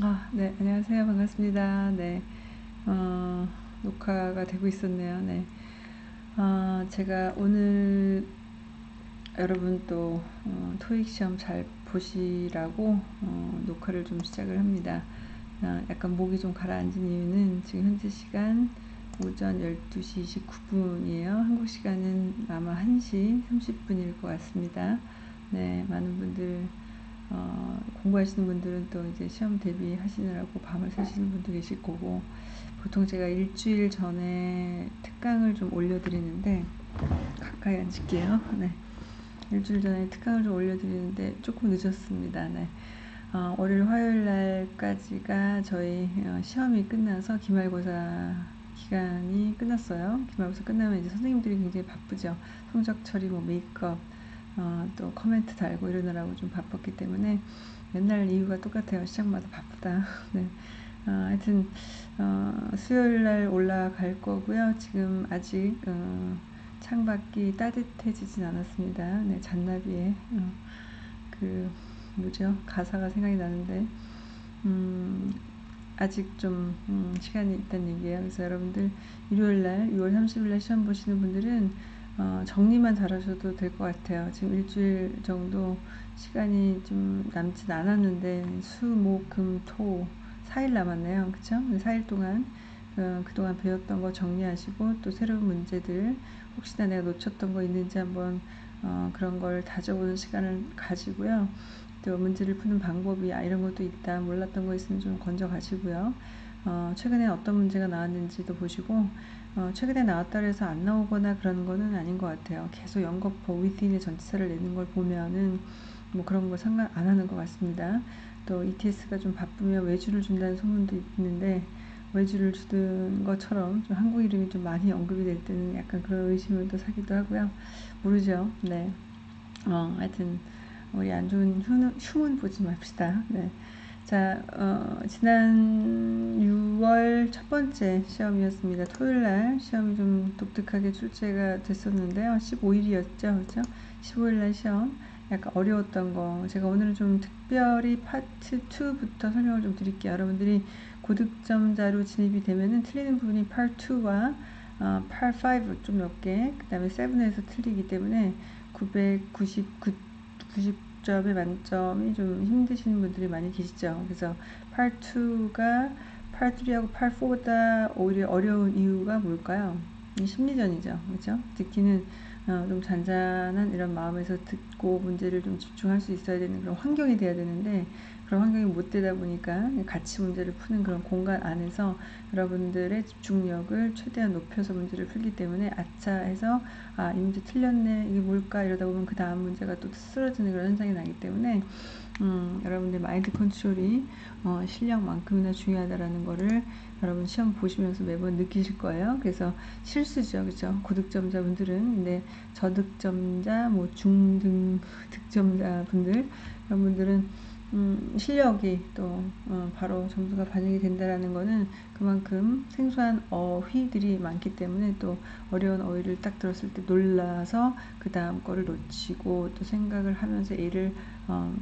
아, 네, 안녕하세요. 반갑습니다. 네, 어, 녹화가 되고 있었네요. 네, 어, 제가 오늘 여러분 또 어, 토익 시험 잘 보시라고 어, 녹화를 좀 시작을 합니다. 어, 약간 목이 좀 가라앉은 이유는 지금 현재 시간 오전 12시 29분이에요. 한국 시간은 아마 1시 30분일 것 같습니다. 네, 많은 분들 어, 공부하시는 분들은 또 이제 시험 대비하시느라고 밤을 새시는 분도 계실 거고 보통 제가 일주일 전에 특강을 좀 올려드리는데 가까이 앉을게요. 네. 일주일 전에 특강을 좀 올려드리는데 조금 늦었습니다. 네. 어, 월요일 화요일 날까지가 저희 어, 시험이 끝나서 기말고사 기간이 끝났어요. 기말고사 끝나면 이제 선생님들이 굉장히 바쁘죠. 성적 처리, 뭐 메이크업, 어, 또 코멘트 달고 이러느라고 좀 바빴기 때문에 맨날 이유가 똑같아요. 시작마다 바쁘다. 네. 어, 하여튼 어, 수요일 날 올라갈 거고요. 지금 아직 어, 창밖이 따뜻해지진 않았습니다. 네, 잔나비의 어, 그 뭐죠? 가사가 생각이 나는데 음, 아직 좀 음, 시간이 있다는 얘기예요. 그래서 여러분들 일요일 날 6월 30일 날 시험 보시는 분들은 어, 정리만 잘하셔도 될 것 같아요. 지금 일주일 정도 시간이 좀 남진 않았는데 수, 목, 금, 토 4일 남았네요. 그쵸? 4일 동안 어, 그동안 배웠던 거 정리하시고 또 새로운 문제들 혹시나 내가 놓쳤던 거 있는지 한번 어, 그런 걸 다져보는 시간을 가지고요. 또 문제를 푸는 방법이 아, 이런 것도 있다 몰랐던 거 있으면 좀 건져 가시고요. 어, 최근에 어떤 문제가 나왔는지도 보시고 어, 최근에 나왔다 해서 안 나오거나 그런 거는 아닌 것 같아요. 계속 연거포 within의 전치사를 내는 걸 보면은 뭐 그런 거 상관 안 하는 것 같습니다. 또 ETS가 좀 바쁘면 외주를 준다는 소문도 있는데 외주를 주는 것처럼 좀 한국 이름이 좀 많이 언급이 될 때는 약간 그런 의심을 또 사기도 하고요. 모르죠. 네. 어, 하여튼 우리 안 좋은 흉, 흉은 보지 맙시다. 네. 자, 어, 지난 6월 첫 번째 시험이었습니다. 토요일 날 시험이 좀 독특하게 출제가 됐었는데요. 15일이었죠. 그렇죠? 15일 날 시험 약간 어려웠던 거 제가 오늘은 좀 특별히 파트 2부터 설명을 좀 드릴게요. 여러분들이 고득점자로 진입이 되면은 틀리는 부분이 파트 2와 어, 파트 5좀 몇 개, 그 다음에 7에서 틀리기 때문에 999, 90 점의 만점이 좀 힘드시는 분들이 많이 계시죠. 그래서 팔 2가 팔 3하고 팔 4보다 오히려 어려운 이유가 뭘까요? 심리전이죠. 그렇죠? 듣기는 어, 좀 잔잔한 이런 마음에서 듣고 문제를 좀 집중할 수 있어야 되는 그런 환경이 돼야 되는데 그런 환경이 못 되다 보니까 같이 문제를 푸는 그런 공간 안에서 여러분들의 집중력을 최대한 높여서 문제를 풀기 때문에 아차 해서 아, 이 문제 틀렸네. 이게 뭘까? 이러다 보면 그 다음 문제가 또 쓰러지는 그런 현상이 나기 때문에 음, 여러분들 마인드 컨트롤이 어, 실력만큼이나 중요하다라는 거를 여러분 시험 보시면서 매번 느끼실 거예요. 그래서 실수죠. 그죠? 고득점자분들은 근데 저득점자, 뭐 중등 득점자분들 여러분들은 음, 실력이 또 어, 바로 점수가 반영이 된다라는 거는 그만큼 생소한 어휘들이 많기 때문에 또 어려운 어휘를 딱 들었을 때 놀라서 그 다음 거를 놓치고 또 생각을 하면서 얘를 어,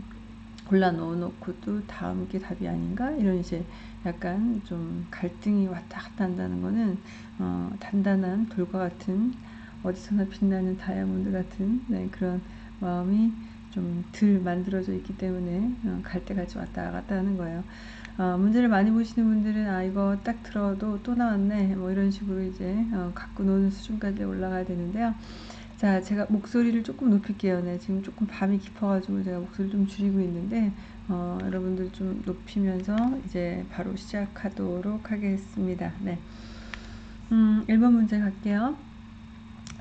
골라 넣어놓고 또 다음 게 답이 아닌가? 이런 이제 약간 좀 갈등이 왔다 갔다 한다는 거는 어, 단단한 돌과 같은 어디서나 빛나는 다이아몬드 같은 네, 그런 마음이 좀 덜 만들어져 있기 때문에 어, 갈때 같이 왔다 갔다 하는 거예요. 어, 문제를 많이 보시는 분들은 아 이거 딱 들어도 또 나왔네 뭐 이런 식으로 이제 어, 갖고 노는 수준까지 올라가야 되는데요. 자 제가 목소리를 조금 높일게요. 네 지금 조금 밤이 깊어가지고 제가 목소리 좀 줄이고 있는데 어, 여러분들 좀 높이면서 이제 바로 시작하도록 하겠습니다. 네. 음, 1번 문제 갈게요.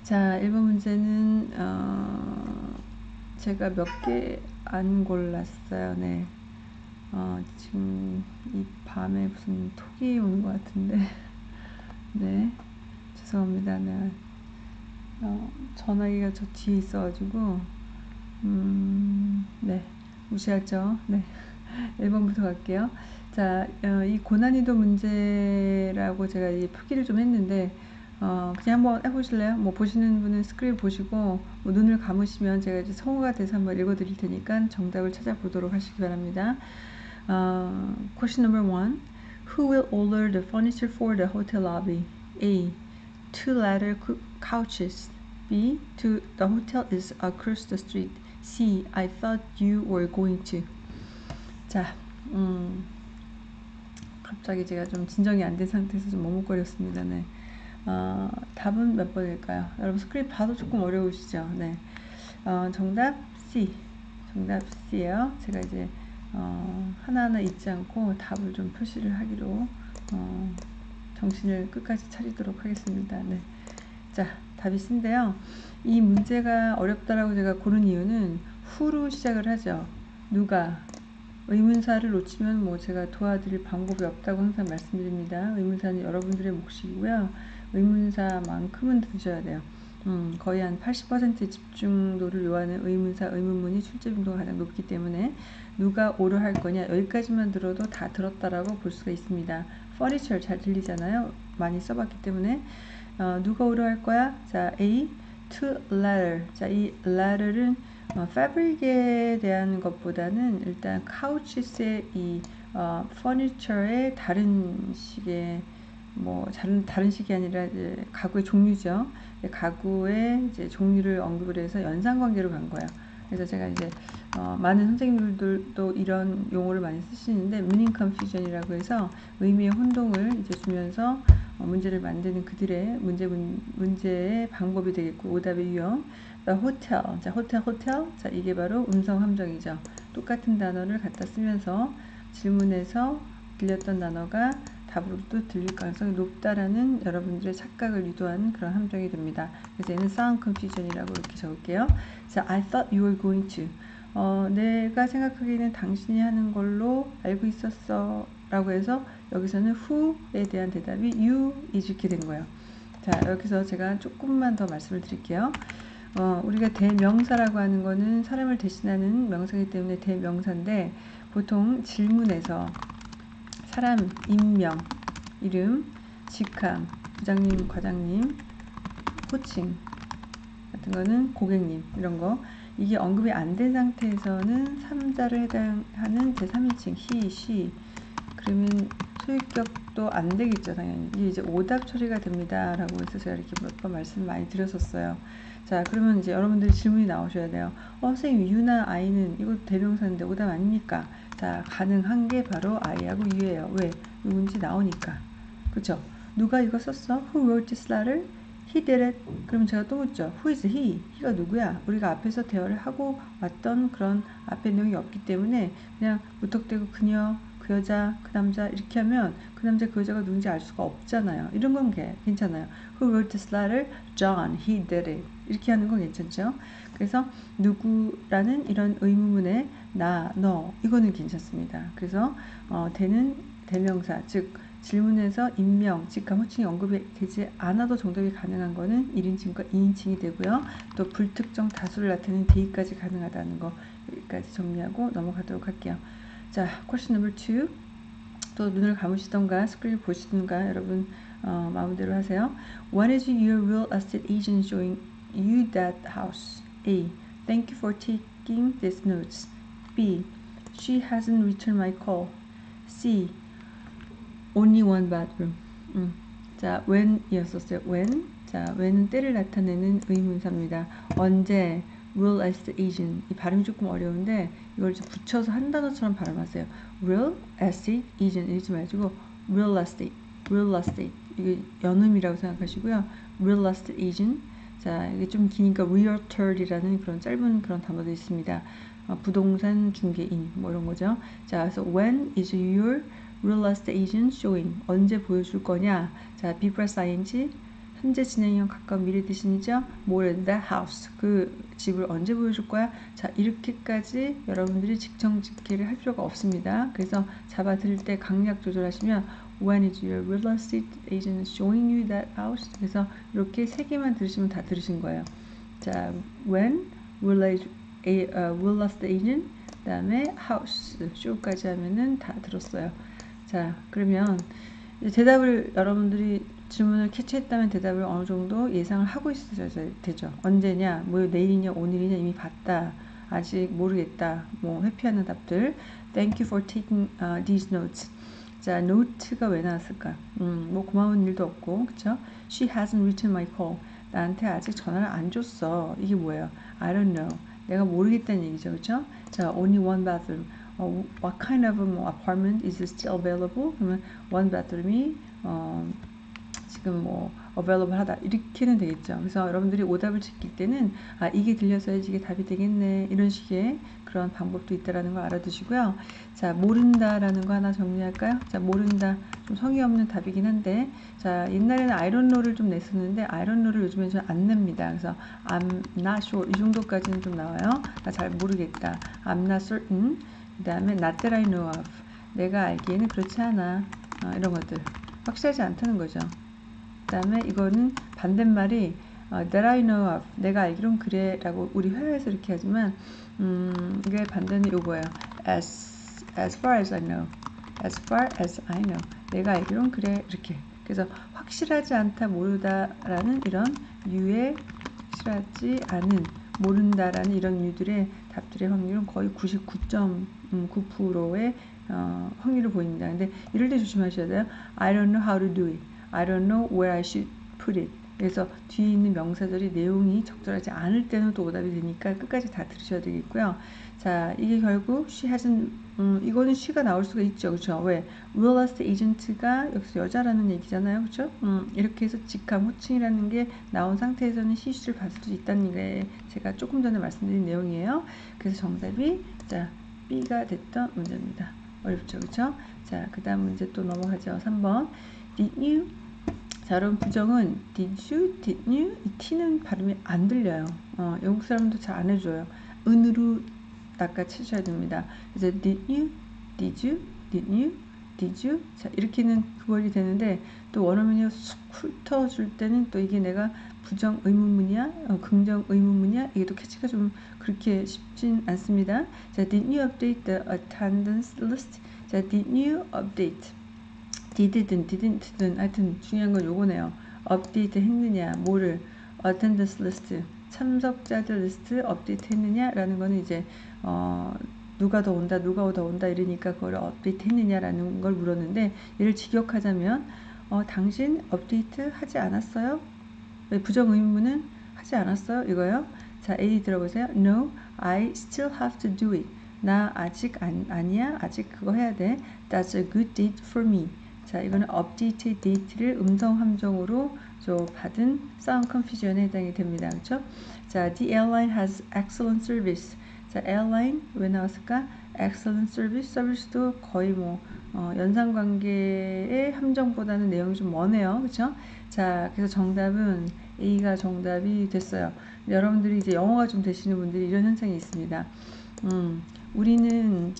자, 1번 문제는 어, 제가 몇 개 안 골랐어요. 네. 어, 지금 이 밤에 무슨 톡이 오는 것 같은데. 네. 죄송합니다. 네. 어, 전화기가 저 뒤에 있어가지고, 음, 네. 무시하죠. 네. 1번부터 갈게요. 자, 어, 이 고난이도 문제라고 제가 이 표기를 좀 했는데, 어, 그냥 한번 해보실래요? 뭐 보시는 분은 스크린 보시고 뭐 눈을 감으시면 제가 이제 성우가 돼서 한번 읽어드릴 테니까 정답을 찾아보도록 하시기 바랍니다. Uh, question number one. Who will order the furniture for the hotel lobby? A. Two cou- couches. B. To the hotel is across the street. C. I thought you were going to. 자, 음, 갑자기 제가 좀 진정이 안 된 상태에서 좀 머뭇거렸습니다. 네. 어, 답은 몇 번일까요? 여러분 스크립 봐도 조금 어려우시죠? 네. 어, 정답 C. 정답 C예요. 제가 이제 어, 하나하나 잊지 않고 답을 좀 표시를 하기로 어, 정신을 끝까지 차리도록 하겠습니다. 네. 자, 답이 C인데요. 이 문제가 어렵다라고 제가 고른 이유는 후로 시작을 하죠. 누가 의문사를 놓치면 뭐 제가 도와드릴 방법이 없다고 항상 말씀드립니다. 의문사는 여러분들의 몫이고요. 의문사만큼은 드셔야 돼요. 음, 거의 한 80% 집중도를 요하는 의문사, 의문문이 출제 빈도가 가장 높기 때문에 누가 오를 할 거냐 여기까지만 들어도 다 들었다라고 볼 수가 있습니다. furniture 잘 들리잖아요. 많이 써봤기 때문에 어, 누가 오를 할 거야? 자, A, to leather. 자, 이 leather은 어, fabric에 대한 것보다는 일단 couches의 이 어, furniture의 다른 식의 뭐 다른 다른 식이 아니라 이제 가구의 종류죠. 가구의 이제 종류를 언급을 해서 연상 관계로 간 거예요. 그래서 제가 이제 어, 많은 선생님들도 이런 용어를 많이 쓰시는데 meaning confusion이라고 해서 의미의 혼동을 이제 주면서 어, 문제를 만드는 그들의 문제 문, 문제의 방법이 되겠고 오답의 유형. Hotel. 자, 호텔 호텔. 자, 이게 바로 음성 함정이죠. 똑같은 단어를 갖다 쓰면서 질문에서 들렸던 단어가 답으로 또 들릴 가능성이 높다라는 여러분들의 착각을 유도하는 그런 함정이 됩니다. 그래서 얘는 sound confusion이라고 이렇게 적을게요. 자, I thought you were going to. 어, 내가 생각하기에는 당신이 하는 걸로 알고 있었어. 라고 해서 여기서는 who에 대한 대답이 you 이렇게 된 거예요. 자, 여기서 제가 조금만 더 말씀을 드릴게요. 어, 우리가 대명사라고 하는 거는 사람을 대신하는 명사이기 때문에 대명사인데 보통 질문에서 사람, 인명, 이름, 직함, 부장님, 과장님, 호칭 같은 거는 고객님 이런 거. 이게 언급이 안 된 상태에서는 3자를 해당하는 제3인칭 he, she. 그러면 소유격도 안 되겠죠 당연히. 이게 이제 오답 처리가 됩니다 라고 해서 제가 이렇게 몇 번 말씀 많이 드렸었어요. 자 그러면 이제 여러분들이 질문이 나오셔야 돼요. 어 선생님 유나 아이는 이거 대명사인데 오답 아닙니까 자, 가능한 게 바로 I하고 U예요. 왜? 누군지 나오니까. 그쵸? 누가 이거 썼어? Who wrote this letter? He did it. 그럼 제가 또 묻죠. Who is he? he가 누구야? 우리가 앞에서 대화를 하고 왔던 그런 앞에 내용이 없기 때문에 그냥 무턱대고 그녀, 그 여자, 그 남자 이렇게 하면 그 남자, 그 여자가 누군지 알 수가 없잖아요. 이런 건 괜찮아요. Who wrote this letter? John. He did it. 이렇게 하는 건 괜찮죠? 그래서 누구라는 이런 의문문에 나, 너 이거는 괜찮습니다. 그래서 어, 대는 대명사 즉 질문에서 인명, 직함, 호칭이 언급이 되지 않아도 정답이 가능한 거는 1인칭과 2인칭이 되고요. 또 불특정 다수를 나타내는 대의까지 가능하다는 거 여기까지 정리하고 넘어가도록 할게요. 자, question number two. 또 눈을 감으시던가 스크린 보시던가 여러분 어, 마음대로 하세요. What is your real estate agent showing you that house? A. Thank you for taking these notes. B. She hasn't returned my call. C. Only one bathroom. 음. 자, when이었었어요. when. 자, when은 때를 나타내는 의문사입니다. 언제 real estate agent. 이 발음이 조금 어려운데 이걸 붙여서 한 단어처럼 발음하세요. real estate agent 이러지 마시고 real estate, real estate. 이게 연음이라고 생각하시고요. real estate agent. 자, 이게 좀 기니까 realtor이라는 그런 짧은 그런 단어도 있습니다. 어, 부동산 중개인 뭐 이런 거죠. 자, 그래서 when is your real estate agent showing? 언제 보여줄 거냐? 자, be plus ing 현재 진행형 가까운 미래 대신이죠. more that house 그 집을 언제 보여줄 거야? 자, 이렇게까지 여러분들이 직청직계를 할 필요가 없습니다. 그래서 잡아 들을 때 강약 조절하시면 When is your real estate agent showing you that house? 그래서 이렇게 세 개만 들으시면 다 들으신 거예요. 자, when will I a, will last agent 그 다음에 house show까지 하면은 다 들었어요 자 그러면 대답을 여러분들이 질문을 캐치했다면 대답을 어느 정도 예상을 하고 있어야 되죠 언제냐 뭐 내일이냐 오늘이냐 이미 봤다 아직 모르겠다. 뭐 회피하는 답들. Thank you for taking uh, these notes. 자, 노트가 왜 나왔을까? 음, 뭐 고마운 일도 없고, 그쵸? She hasn't written my call. 나한테 아직 전화를 안 줬어. 이게 뭐예요? I don't know. 내가 모르겠다는 얘기죠, 그쵸? 자, only one bathroom. 어, what kind of 뭐, apartment is still available? 그러면 one bathroom이 어, 지금 뭐 available 하다 이렇게는 되겠죠. 그래서 여러분들이 오답을 지킬 때는 아 이게 들려서야지 이게 답이 되겠네 이런 식의 그런 방법도 있다라는 걸 알아두시고요. 자 모른다라는 거 하나 정리할까요? 자 모른다 좀 성의 없는 답이긴 한데 자 옛날에는 아이론노를 좀 냈었는데 아이론노를 요즘에 좀안 냅니다. 그래서 I'm not sure 이 정도까지는 좀 나와요. 나 잘 모르겠다. I'm not certain 그 다음에 not that I know of 내가 알기에는 그렇지 않아 어, 이런 것들 확실하지 않다는 거죠. 그 다음에 이거는 반대말이 어, that I know of 내가 알기론 그래. 라고 우리 회화에서 이렇게 하지만 음, 이게 반대는 요거예요. As, as far as I know. As far as I know 내가 알기론 그래. 이렇게. 그래서 확실하지 않다 모르다라는 이런 유의 확실하지 않은 모른다라는 이런 유들의 답들의 확률은 거의 99.9%의 어, 확률을 보입니다. 근데 이럴 때 조심하셔야 돼요. I don't know how to do it. I don't know where I should put it. 그래서 뒤에 있는 명사들이 내용이 적절하지 않을 때는 또 오답이 되니까 끝까지 다 들으셔야 되겠고요. 자, 이게 결국 she hasn't 음, 이거는 she가 나올 수가 있죠. 그렇죠? 왜? real estate agent가 여기서 여자라는 얘기잖아요. 그렇죠? 음, 이렇게 해서 직함, 호칭이라는 게 나온 상태에서는 she, she를 받을 수 있다는 게 제가 조금 전에 말씀드린 내용이에요. 그래서 정답이 자, B가 됐던 문제입니다. 어렵죠. 그렇죠? 자, 그 다음 문제 또 넘어가죠. 3번. Did you 자, 여러분 부정은 did you, did you 이 t는 발음이 안 들려요. 어, 영국 사람도 잘 안 해줘요. 은으로 낚아채셔야 됩니다. 그래서 did you, did you, did you, did you 자 이렇게는 구별이 되는데 또 원어민이 쑥 훑어줄 때는 또 이게 내가 부정 의문문이야, 어, 긍정 의문문이야 이게 또 캐치가 좀 그렇게 쉽진 않습니다. 자, did you update the attendance list? 자, did you update? Did든 didn't든 하여튼 중요한 건 요거네요. 업데이트 했느냐, 뭐를 attendance list 참석자들 리스트 업데이트 했느냐 라는 거는 이제 어 누가 더 온다, 누가 더 온다 이러니까 그걸 업데이트 했느냐라는 걸 물었는데 얘를 직역하자면 어 당신 업데이트 하지 않았어요? 부정 의문은 하지 않았어요? 이거요. 자, A 들어보세요. No, I still have to do it. 나 아직 안, 아니야. 아직 그거 해야 돼. That's a good date for me. 자, 이거는 업데이트 데이트를 음성 함정으로 저 받은 sound confusion에 해당이 됩니다. 그렇죠? 자, the airline has excellent service. 자, airline 왜 나왔을까? excellent service. 서비스도 거의 뭐 어, 연상 관계의 함정보다는 내용이 좀 머네요. 그렇죠? 자, 그래서 정답은 A가 정답이 됐어요. 여러분들이 이제 영어가 좀 되시는 분들이 이런 현상이 있습니다. 음, 우리는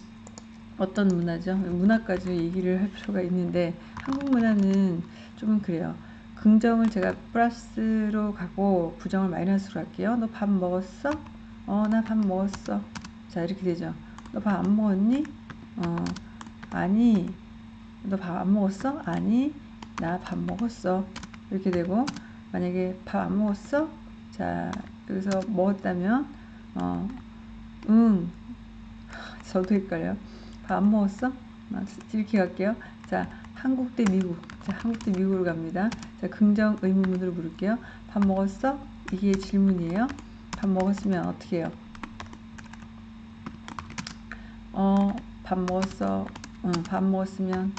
어떤 문화죠? 문화까지 얘기를 할 필요가 있는데 한국 문화는 좀 그래요. 긍정을 제가 플러스로 가고 부정을 마이너스로 할게요. 너 밥 먹었어? 어, 나 밥 먹었어. 자, 이렇게 되죠. 너 밥 안 먹었니? 어, 아니. 너 밥 안 먹었어? 아니. 나 밥 먹었어. 이렇게 되고 만약에 밥 안 먹었어? 자, 여기서 먹었다면 어, 응. 저도 헷갈려요. 밥 안 먹었어? 아, 이렇게 갈게요. 자, 한국 대 미국. 자, 한국 대 미국으로 갑니다. 자, 긍정 의문문으로 물을게요. 밥 먹었어? 이게 질문이에요. 밥 먹었으면 어떻게 해요? 어, 밥 먹었어. 응, 밥 먹었으면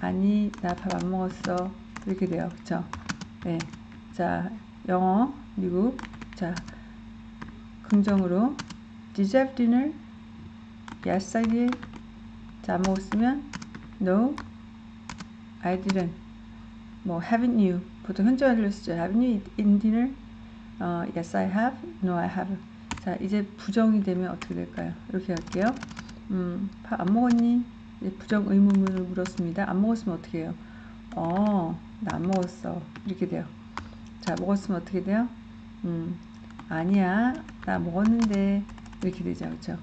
아니, 나 밥 안 먹었어. 이렇게 돼요. 그쵸? 네. 자, 영어, 미국. 자, 긍정으로 Did you have dinner? Yes, I did. 자, 안 먹었으면 No, I didn't. 뭐 haven't you? 보통 현재완료로 쓰죠. Haven't you eaten dinner? 어, yes, I have. No, I haven't. 자, 이제 부정이 되면 어떻게 될까요? 이렇게 할게요. 음, 밥 안 먹었니? 부정 의문문을 물었습니다. 안 먹었으면 어떻게 해요? 어, 나 안 먹었어. 이렇게 돼요. 자, 먹었으면 어떻게 돼요? 음, 아니야. 나 먹었는데. 이렇게 되죠. 그렇죠?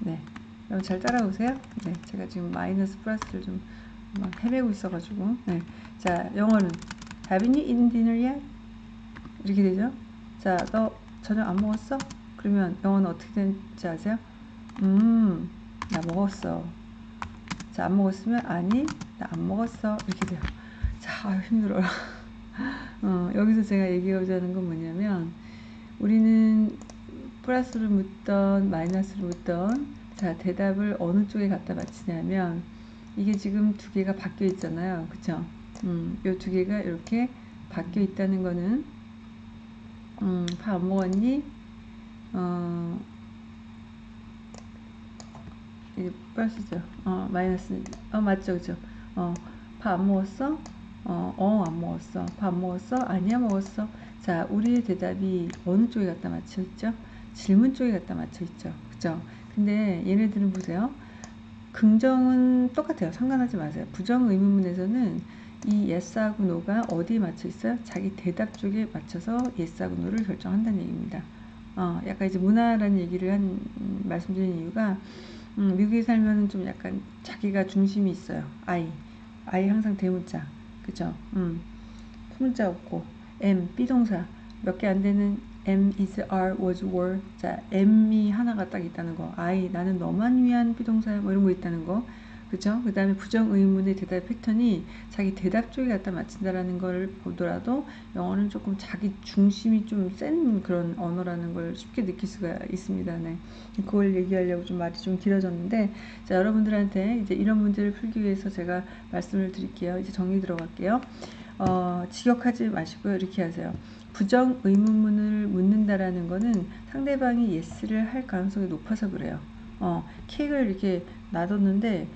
네. 여러분 잘 따라오세요. 네, 제가 지금 마이너스 플러스를 좀 헤매고 있어가지고. 네. 자, 영어는 Haven't you eaten dinner yet? 이렇게 되죠. 자, 너 저녁 안 먹었어? 그러면 영어는 어떻게 되는지 아세요? 음, 나 먹었어. 자, 안 먹었으면 아니, 나 안 먹었어. 이렇게 돼요. 자, 아유, 힘들어요. 어, 여기서 제가 얘기하고자 하는 건 뭐냐면 우리는 플러스를 묻던 마이너스를 묻던 자 대답을 어느 쪽에 갖다 맞히냐면 이게 지금 두 개가 바뀌어 있잖아요 그쵸 음, 요 두 개가 이렇게 바뀌어 있다는 거는 음, 밥 안 먹었니 어, 이게 플러스죠 어, 마이너스 어 맞죠 그죠 어, 밥 안 먹었어 어, 어, 안 먹었어. 밥 먹었어? 아니야, 먹었어. 자, 우리의 대답이 어느 쪽에 갖다 맞춰 있죠? 질문 쪽에 갖다 맞춰 있죠. 그죠? 근데 얘네들은 보세요. 긍정은 똑같아요. 상관하지 마세요. 부정 의문문에서는 이 yes하고 no가 어디에 맞춰 있어요? 자기 대답 쪽에 맞춰서 yes하고 no를 결정한다는 얘기입니다. 어, 약간 이제 문화라는 얘기를 한, 음, 말씀드리는 이유가, 음, 미국에 살면 좀 약간 자기가 중심이 있어요. I. I 항상 대문자. 그죠? 음. 소문자 없고 M 비동사 몇 개 안 되는 M is are was were 자 M이 하나가 딱 있다는 거 I 나는 너만 위한 비동사 뭐 이런 거 있다는 거 그죠? 그 다음에 부정 의문의 대답 패턴이 자기 대답 쪽에 갖다 맞춘다라는 걸 보더라도 영어는 조금 자기 중심이 좀 센 그런 언어라는 걸 쉽게 느낄 수가 있습니다. 네. 그걸 얘기하려고 좀 말이 좀 길어졌는데 자 여러분들한테 이제 이런 문제를 풀기 위해서 제가 말씀을 드릴게요. 이제 정리 들어갈게요. 어, 직역하지 마시고요. 이렇게 하세요. 부정 의문문을 묻는다라는 거는 상대방이 예스를 할 가능성이 높아서 그래요. 어, 케이크를 이렇게 놔뒀는데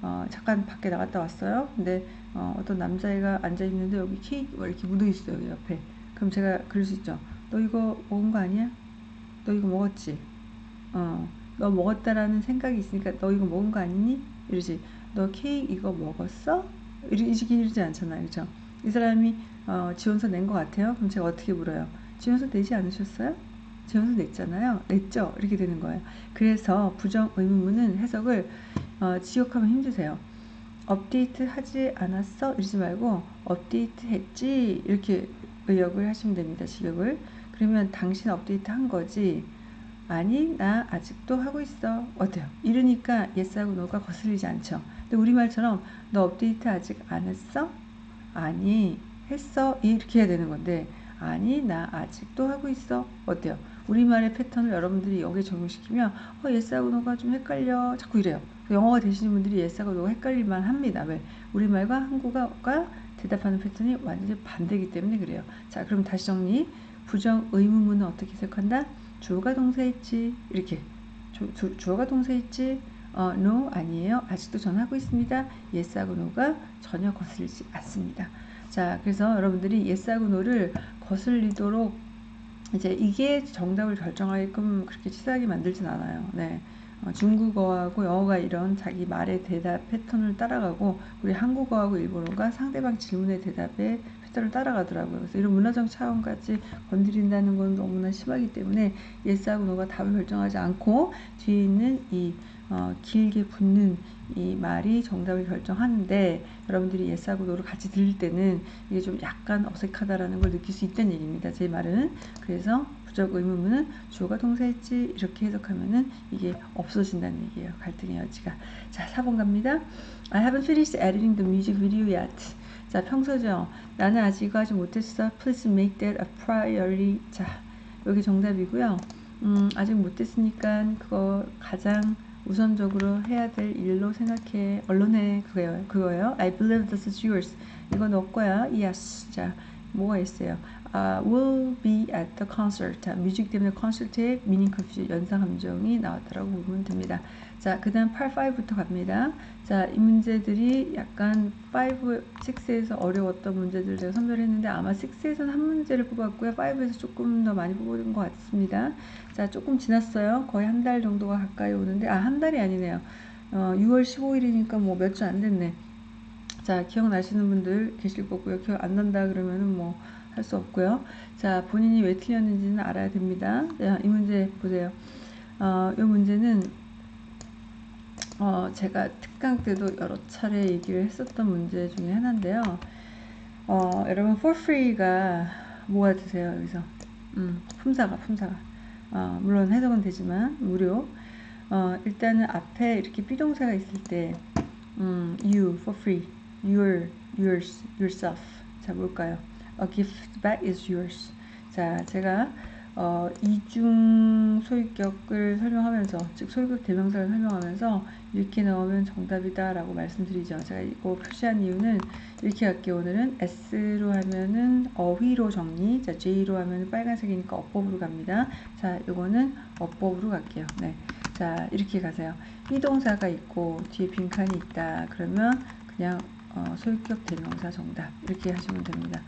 어, 잠깐 밖에 나갔다 왔어요. 근데 어, 떤 남자애가 앉아 있는데 여기 케이크 이렇게 묻어 있어요. 옆에. 그럼 제가 그럴 수 있죠. 너 이거 먹은 거 아니야? 너 이거 먹었지? 어, 너 먹었다라는 생각이 있으니까 너 이거 먹은 거 아니니? 이러지. 너 케이크 이거 먹었어? 이러지 이러지 않잖아요. 그죠? 이 사람이 어, 지원서 낸 것 같아요. 그럼 제가 어떻게 물어요? 지원서 내지 않으셨어요? 지원서 냈잖아요. 냈죠? 이렇게 되는 거예요. 그래서 부정 의문문은 해석을 어, 지역하면 힘드세요. 업데이트 하지 않았어? 이러지 말고 업데이트 했지? 이렇게 의역을 하시면 됩니다. 직역을. 그러면 당신 업데이트 한 거지? 아니 나 아직도 하고 있어. 어때요? 이러니까 yes하고 no가 거슬리지 않죠. 근데 우리말처럼 너 업데이트 아직 안 했어? 아니 했어. 이렇게 해야 되는 건데 아니 나 아직도 하고 있어. 어때요? 우리말의 패턴을 여러분들이 여기에 적용시키면 어 yes하고 no가 좀 헷갈려. 자꾸 이래요. 영어가 되시는 분들이 예사가 너무 헷갈릴만 합니다. 왜? 우리말과 한국어가 대답하는 패턴이 완전히 반대이기 때문에 그래요. 자, 그럼 다시 정리. 부정 의문문은 어떻게 해석한다? 주어가 동사 있지. 이렇게. 주, 주, 주어가 동사 있지. 어, no 아니에요. 아직도 전하고 있습니다. yes하고 no가 전혀 거슬리지 않습니다. 자, 그래서 여러분들이 yes하고 no를 거슬리도록 이제 이게 정답을 결정하게끔 그렇게 치사하게 만들진 않아요. 네. 어, 중국어하고 영어가 이런 자기 말의 대답 패턴을 따라가고 우리 한국어하고 일본어가 상대방 질문의 대답의 패턴을 따라가더라고요. 그래서 이런 문화적 차원까지 건드린다는 건 너무나 심하기 때문에 예스하고 노가 답을 결정하지 않고 뒤에 있는 이 어, 길게 붙는 이 말이 정답을 결정하는데 여러분들이 예스하고 노를 같이 들릴 때는 이게 좀 약간 어색하다라는 걸 느낄 수 있다는 얘기입니다. 제 말은 그래서 부정 의문문은 주어가 동사했지 이렇게 해석하면은 이게 없어진다는 얘기예요. 갈등의 여지가. 자, 4번 갑니다. I haven't finished editing the music video yet. 자, 평소죠. 나는 아직 하지 못했어. Please make that a priority. 자, 여기 정답이고요. 음, 아직 못했으니까 그거 가장 우선적으로 해야 될 일로 생각해. 언론에 그거예요. 그거예요. I believe this is yours. 너 거야. Yes. 자, 뭐가 있어요? Uh, will be at the concert. 자, 뮤직 때문에 콘서트에 미닝 컨퓨 연상 감정이 나왔다라고 보면 됩니다. 자, 그 다음 8, 5부터 갑니다. 자, 이 문제들이 약간 5, 6에서 어려웠던 문제들 제가 선별했는데 아마 6에서는 한 문제를 뽑았고요. 5에서 조금 더 많이 뽑은 것 같습니다. 자, 조금 지났어요. 거의 한 달 정도가 가까이 오는데, 아, 한 달이 아니네요. 어, 6월 15일이니까 뭐 몇 주 안 됐네. 자, 기억나시는 분들 계실 거고요. 기억 안 난다 그러면은 뭐, 할 수 없고요. 자, 본인이 왜 틀렸는지는 알아야 됩니다. 자, 이 문제 보세요. 어, 이 문제는 어, 제가 특강 때도 여러 차례 얘기를 했었던 문제 중에 하나인데요. 어, 여러분 for free가 뭐가 드세요 여기서? 음, 품사가 품사가 어, 물론 해석은 되지만 무료. 어, 일단은 앞에 이렇게 비동사가 있을 때 음, you for free, your, yours, yourself. 자 뭘까요? A gift back is yours. 자 제가 어, 이중 소유격을 설명하면서 즉 소유격 대명사를 설명하면서 이렇게 나오면 정답이다 라고 말씀드리죠 제가 이거 표시한 이유는 이렇게 할게요 오늘은 S로 하면은 어휘로 정리 자 J로 하면 빨간색이니까 어법으로 갑니다 자 이거는 어법으로 갈게요 네. 자 이렇게 가세요 비동사가 있고 뒤에 빈칸이 있다 그러면 그냥 어, 소유격 대명사 정답 이렇게 하시면 됩니다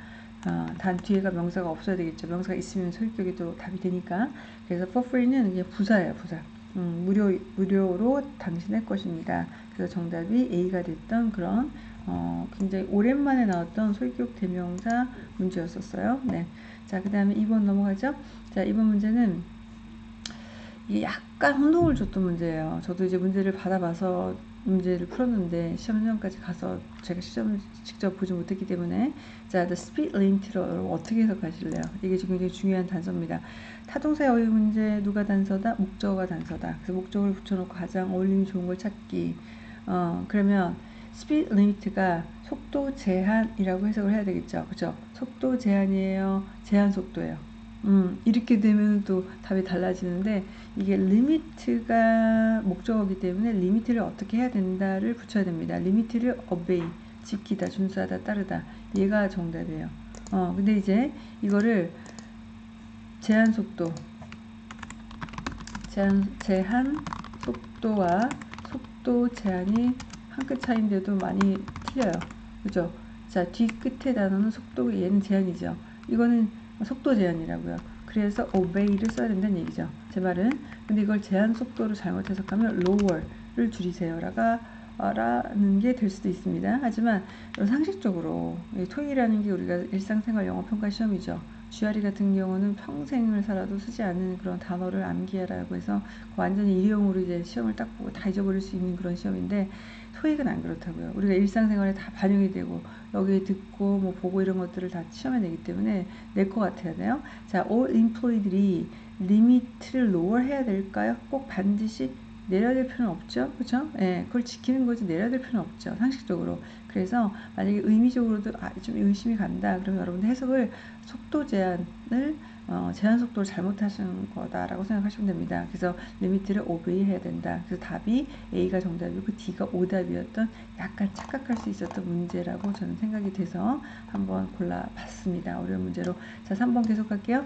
어, 단 뒤에가 명사가 없어야 되겠죠. 명사가 있으면 소유격이 또 답이 되니까. 그래서 for free는 이게 부사예요, 부사. 음, 무료, 무료로 당신의 것입니다. 그래서 정답이 A가 됐던 그런, 어, 굉장히 오랜만에 나왔던 소유격 대명사 문제였었어요. 네. 자, 그 다음에 2번 넘어가죠. 자, 2번 문제는 이게 약간 혼동을 줬던 문제예요. 저도 이제 문제를 받아봐서 문제를 풀었는데 시험 현장까지 가서 제가 시험을 직접 보지 못했기 때문에 자, the speed limit를 어떻게 해석하실래요? 이게 지금 굉장히 중요한 단서입니다. 타동사의 어휘 문제 누가 단서다? 목적어가 단서다. 그래서 목적어를 붙여놓고 가장 어울림이 좋은 걸 찾기. 어, 그러면 speed limit가 속도 제한이라고 해석을 해야 되겠죠. 그죠? 속도 제한이에요. 제한 속도예요. 음, 이렇게 되면 또 답이 달라지는데 이게 limit가 목적어기 때문에 limit를 어떻게 해야 된다를 붙여야 됩니다. limit를 obey, 지키다, 준수하다, 따르다. 얘가 정답이에요. 어, 근데 이제 이거를 제한 속도, 제한, 제한 속도와 속도 제한이 한 끗 차이인데도 많이 틀려요. 그죠? 자, 뒤 끝에 단어는 속도, 얘는 제한이죠. 이거는 속도 제한이라고요. 그래서 obey를 써야 된다는 얘기죠. 제 말은 근데 이걸 제한 속도로 잘못 해석하면 lower를 줄이세요라가 라는 게 될 수도 있습니다. 하지만 상식적으로 토익이라는 게 우리가 일상생활 영어 평가 시험이죠. GRE 같은 경우는 평생을 살아도 쓰지 않는 그런 단어를 암기하라고 해서 완전히 일회용으로 이제 시험을 딱 보고 다 잊어버릴 수 있는 그런 시험인데 토익은 안 그렇다고요. 우리가 일상생활에 다 반영이 되고 여기에 듣고 뭐 보고 이런 것들을 다 시험에 내기 때문에 낼것 같아야 돼요. 자, all employee들이 리미트를 lower 해야 될까요? 꼭 반드시 내려야 될 필요는 없죠. 그렇죠? 예, 그걸 지키는 거지 내려야 될 필요는 없죠. 상식적으로. 그래서 만약에 의미적으로도 아, 좀 의심이 간다. 그러면 여러분들 해석을 속도 제한을 어, 제한 속도를 잘못하신 거다라고 생각하시면 됩니다. 그래서 리미트를 오베이 해야 된다. 그래서 답이 A가 정답이고 D가 오답이었던 약간 착각할 수 있었던 문제라고 저는 생각이 돼서 한번 골라봤습니다. 어려운 문제로. 자, 3번 계속 할게요.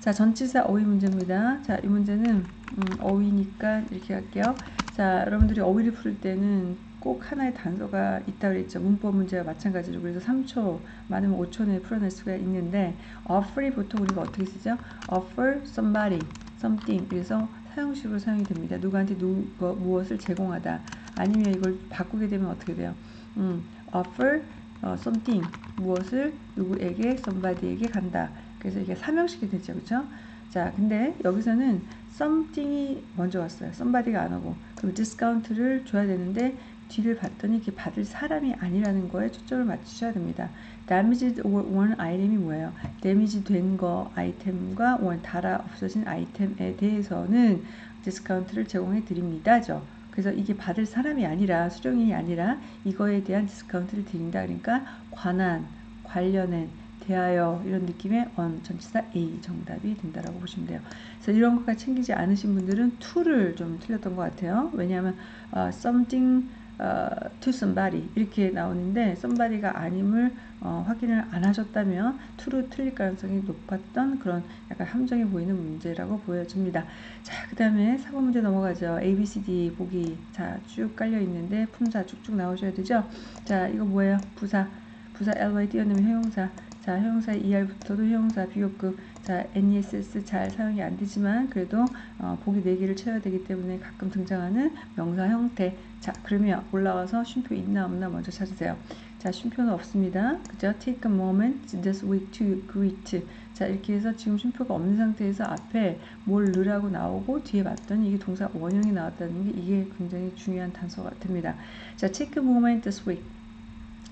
자, 전치사 어휘 문제입니다. 자, 이 문제는 음, 어휘니까 이렇게 할게요. 자, 여러분들이 어휘를 풀 때는 꼭 하나의 단서가 있다고 그랬죠. 문법 문제와 마찬가지로. 그래서 3초, 많으면 5초 내에 풀어낼 수가 있는데 offer이 보통 우리가 어떻게 쓰죠? offer somebody, something. 그래서 사용식으로 사용이 됩니다. 누구한테 누, 뭐, 무엇을 제공하다. 아니면 이걸 바꾸게 되면 어떻게 돼요? 음, offer 어, something. 무엇을 누구에게, somebody에게 간다. 그래서 이게 사형식이 되죠. 그렇죠? 자, 근데 여기서는 something이 먼저 왔어요. somebody가 안 오고. 그럼 디스카운트를 줘야 되는데 뒤를 봤더니 이게 받을 사람이 아니라는 거에 초점을 맞추셔야 됩니다. damaged worn 아이템이 뭐예요? damage 된 거 아이템과 worn 닳아 없어진 아이템에 대해서는 디스카운트를 제공해 드립니다죠. 그래서 이게 받을 사람이 아니라 수령이 아니라 이거에 대한 디스카운트를 드린다. 그러니까 관한, 관련된, 대하여 이런 느낌의 on 전치사 A 정답이 된다라고 보시면 돼요. 그래서 이런 것까지 챙기지 않으신 분들은 to를 좀 틀렸던 것 같아요. 왜냐하면 uh, something 어, to somebody 이렇게 나오는데 somebody가 아님을 어, 확인을 안 하셨다면 to로 틀릴 가능성이 높았던 그런 약간 함정이 보이는 문제라고 보여집니다. 자, 그 다음에 사고 문제 넘어가죠. A, B, C, D 보기 자, 쭉 깔려 있는데 품사 쭉쭉 나오셔야 되죠. 자, 이거 뭐예요? 부사. 부사 ly 띄어넣으면 형용사. 자, 형용사 ER부터도 형용사 비교급. 자, NESS 잘 사용이 안 되지만 그래도 어, 보기 4개를 채워야 되기 때문에 가끔 등장하는 명사 형태. 자, 그러면 올라와서 쉼표 있나 없나 먼저 찾으세요. 자, 쉼표는 없습니다. 그죠? Take a moment this week to greet. 자, 이렇게 해서 지금 쉼표가 없는 상태에서 앞에 뭘 넣으라고 나오고 뒤에 봤더니 이게 동사 원형이 나왔다는 게 이게 굉장히 중요한 단서가 됩니다. 자, take a moment this week.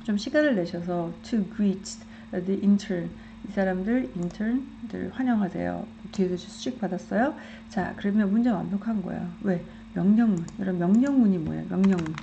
좀 시간을 내셔서 to greet the intern 이 사람들 인턴 들 환영하세요. 뒤에서 수직 받았어요. 자, 그러면 문제 완벽한 거예요. 왜? 명령문. 여러분 명령문이 뭐예요? 명령문.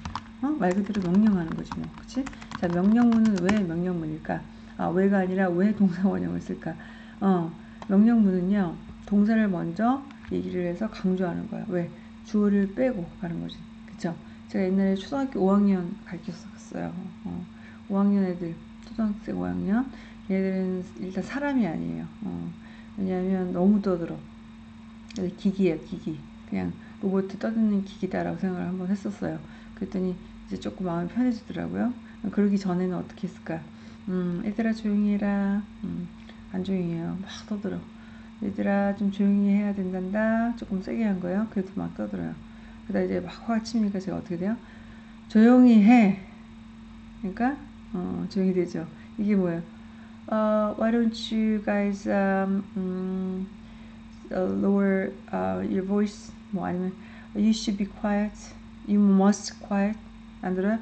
어? 말 그대로 명령하는 거지 뭐. 그치? 자, 명령문은 왜 명령문일까? 아, 왜가 아니라 왜 동사 원형을 쓸까? 어, 명령문은요. 동사를 먼저 얘기를 해서 강조하는 거야. 왜? 주어를 빼고 가는 거지. 그쵸? 제가 옛날에 초등학교 5학년 가르쳤었어요. 어, 5학년 애들, 초등학생 5학년. 얘들은 일단 사람이 아니에요. 어, 왜냐하면 너무 떠들어. 기기예요, 기기. 그냥 로봇 떠드는 기기다라고 생각을 한번 했었어요. 그랬더니 이제 조금 마음이 편해지더라고요. 그러기 전에는 어떻게 했을까? 음, 얘들아 조용히 해라. 음, 안 조용히 해요. 막 떠들어. 얘들아 좀 조용히 해야 된단다. 조금 세게 한 거예요. 그래도 막 떠들어요. 그러다 이제 막 화가 치니까 제가 어떻게 돼요? 조용히 해. 그러니까 어, 조용히 되죠. 이게 뭐예요? Uh, why don't you guys um, um, lower uh, your voice? 뭐 아니면 you should be quiet. You must quiet. 안 들어요?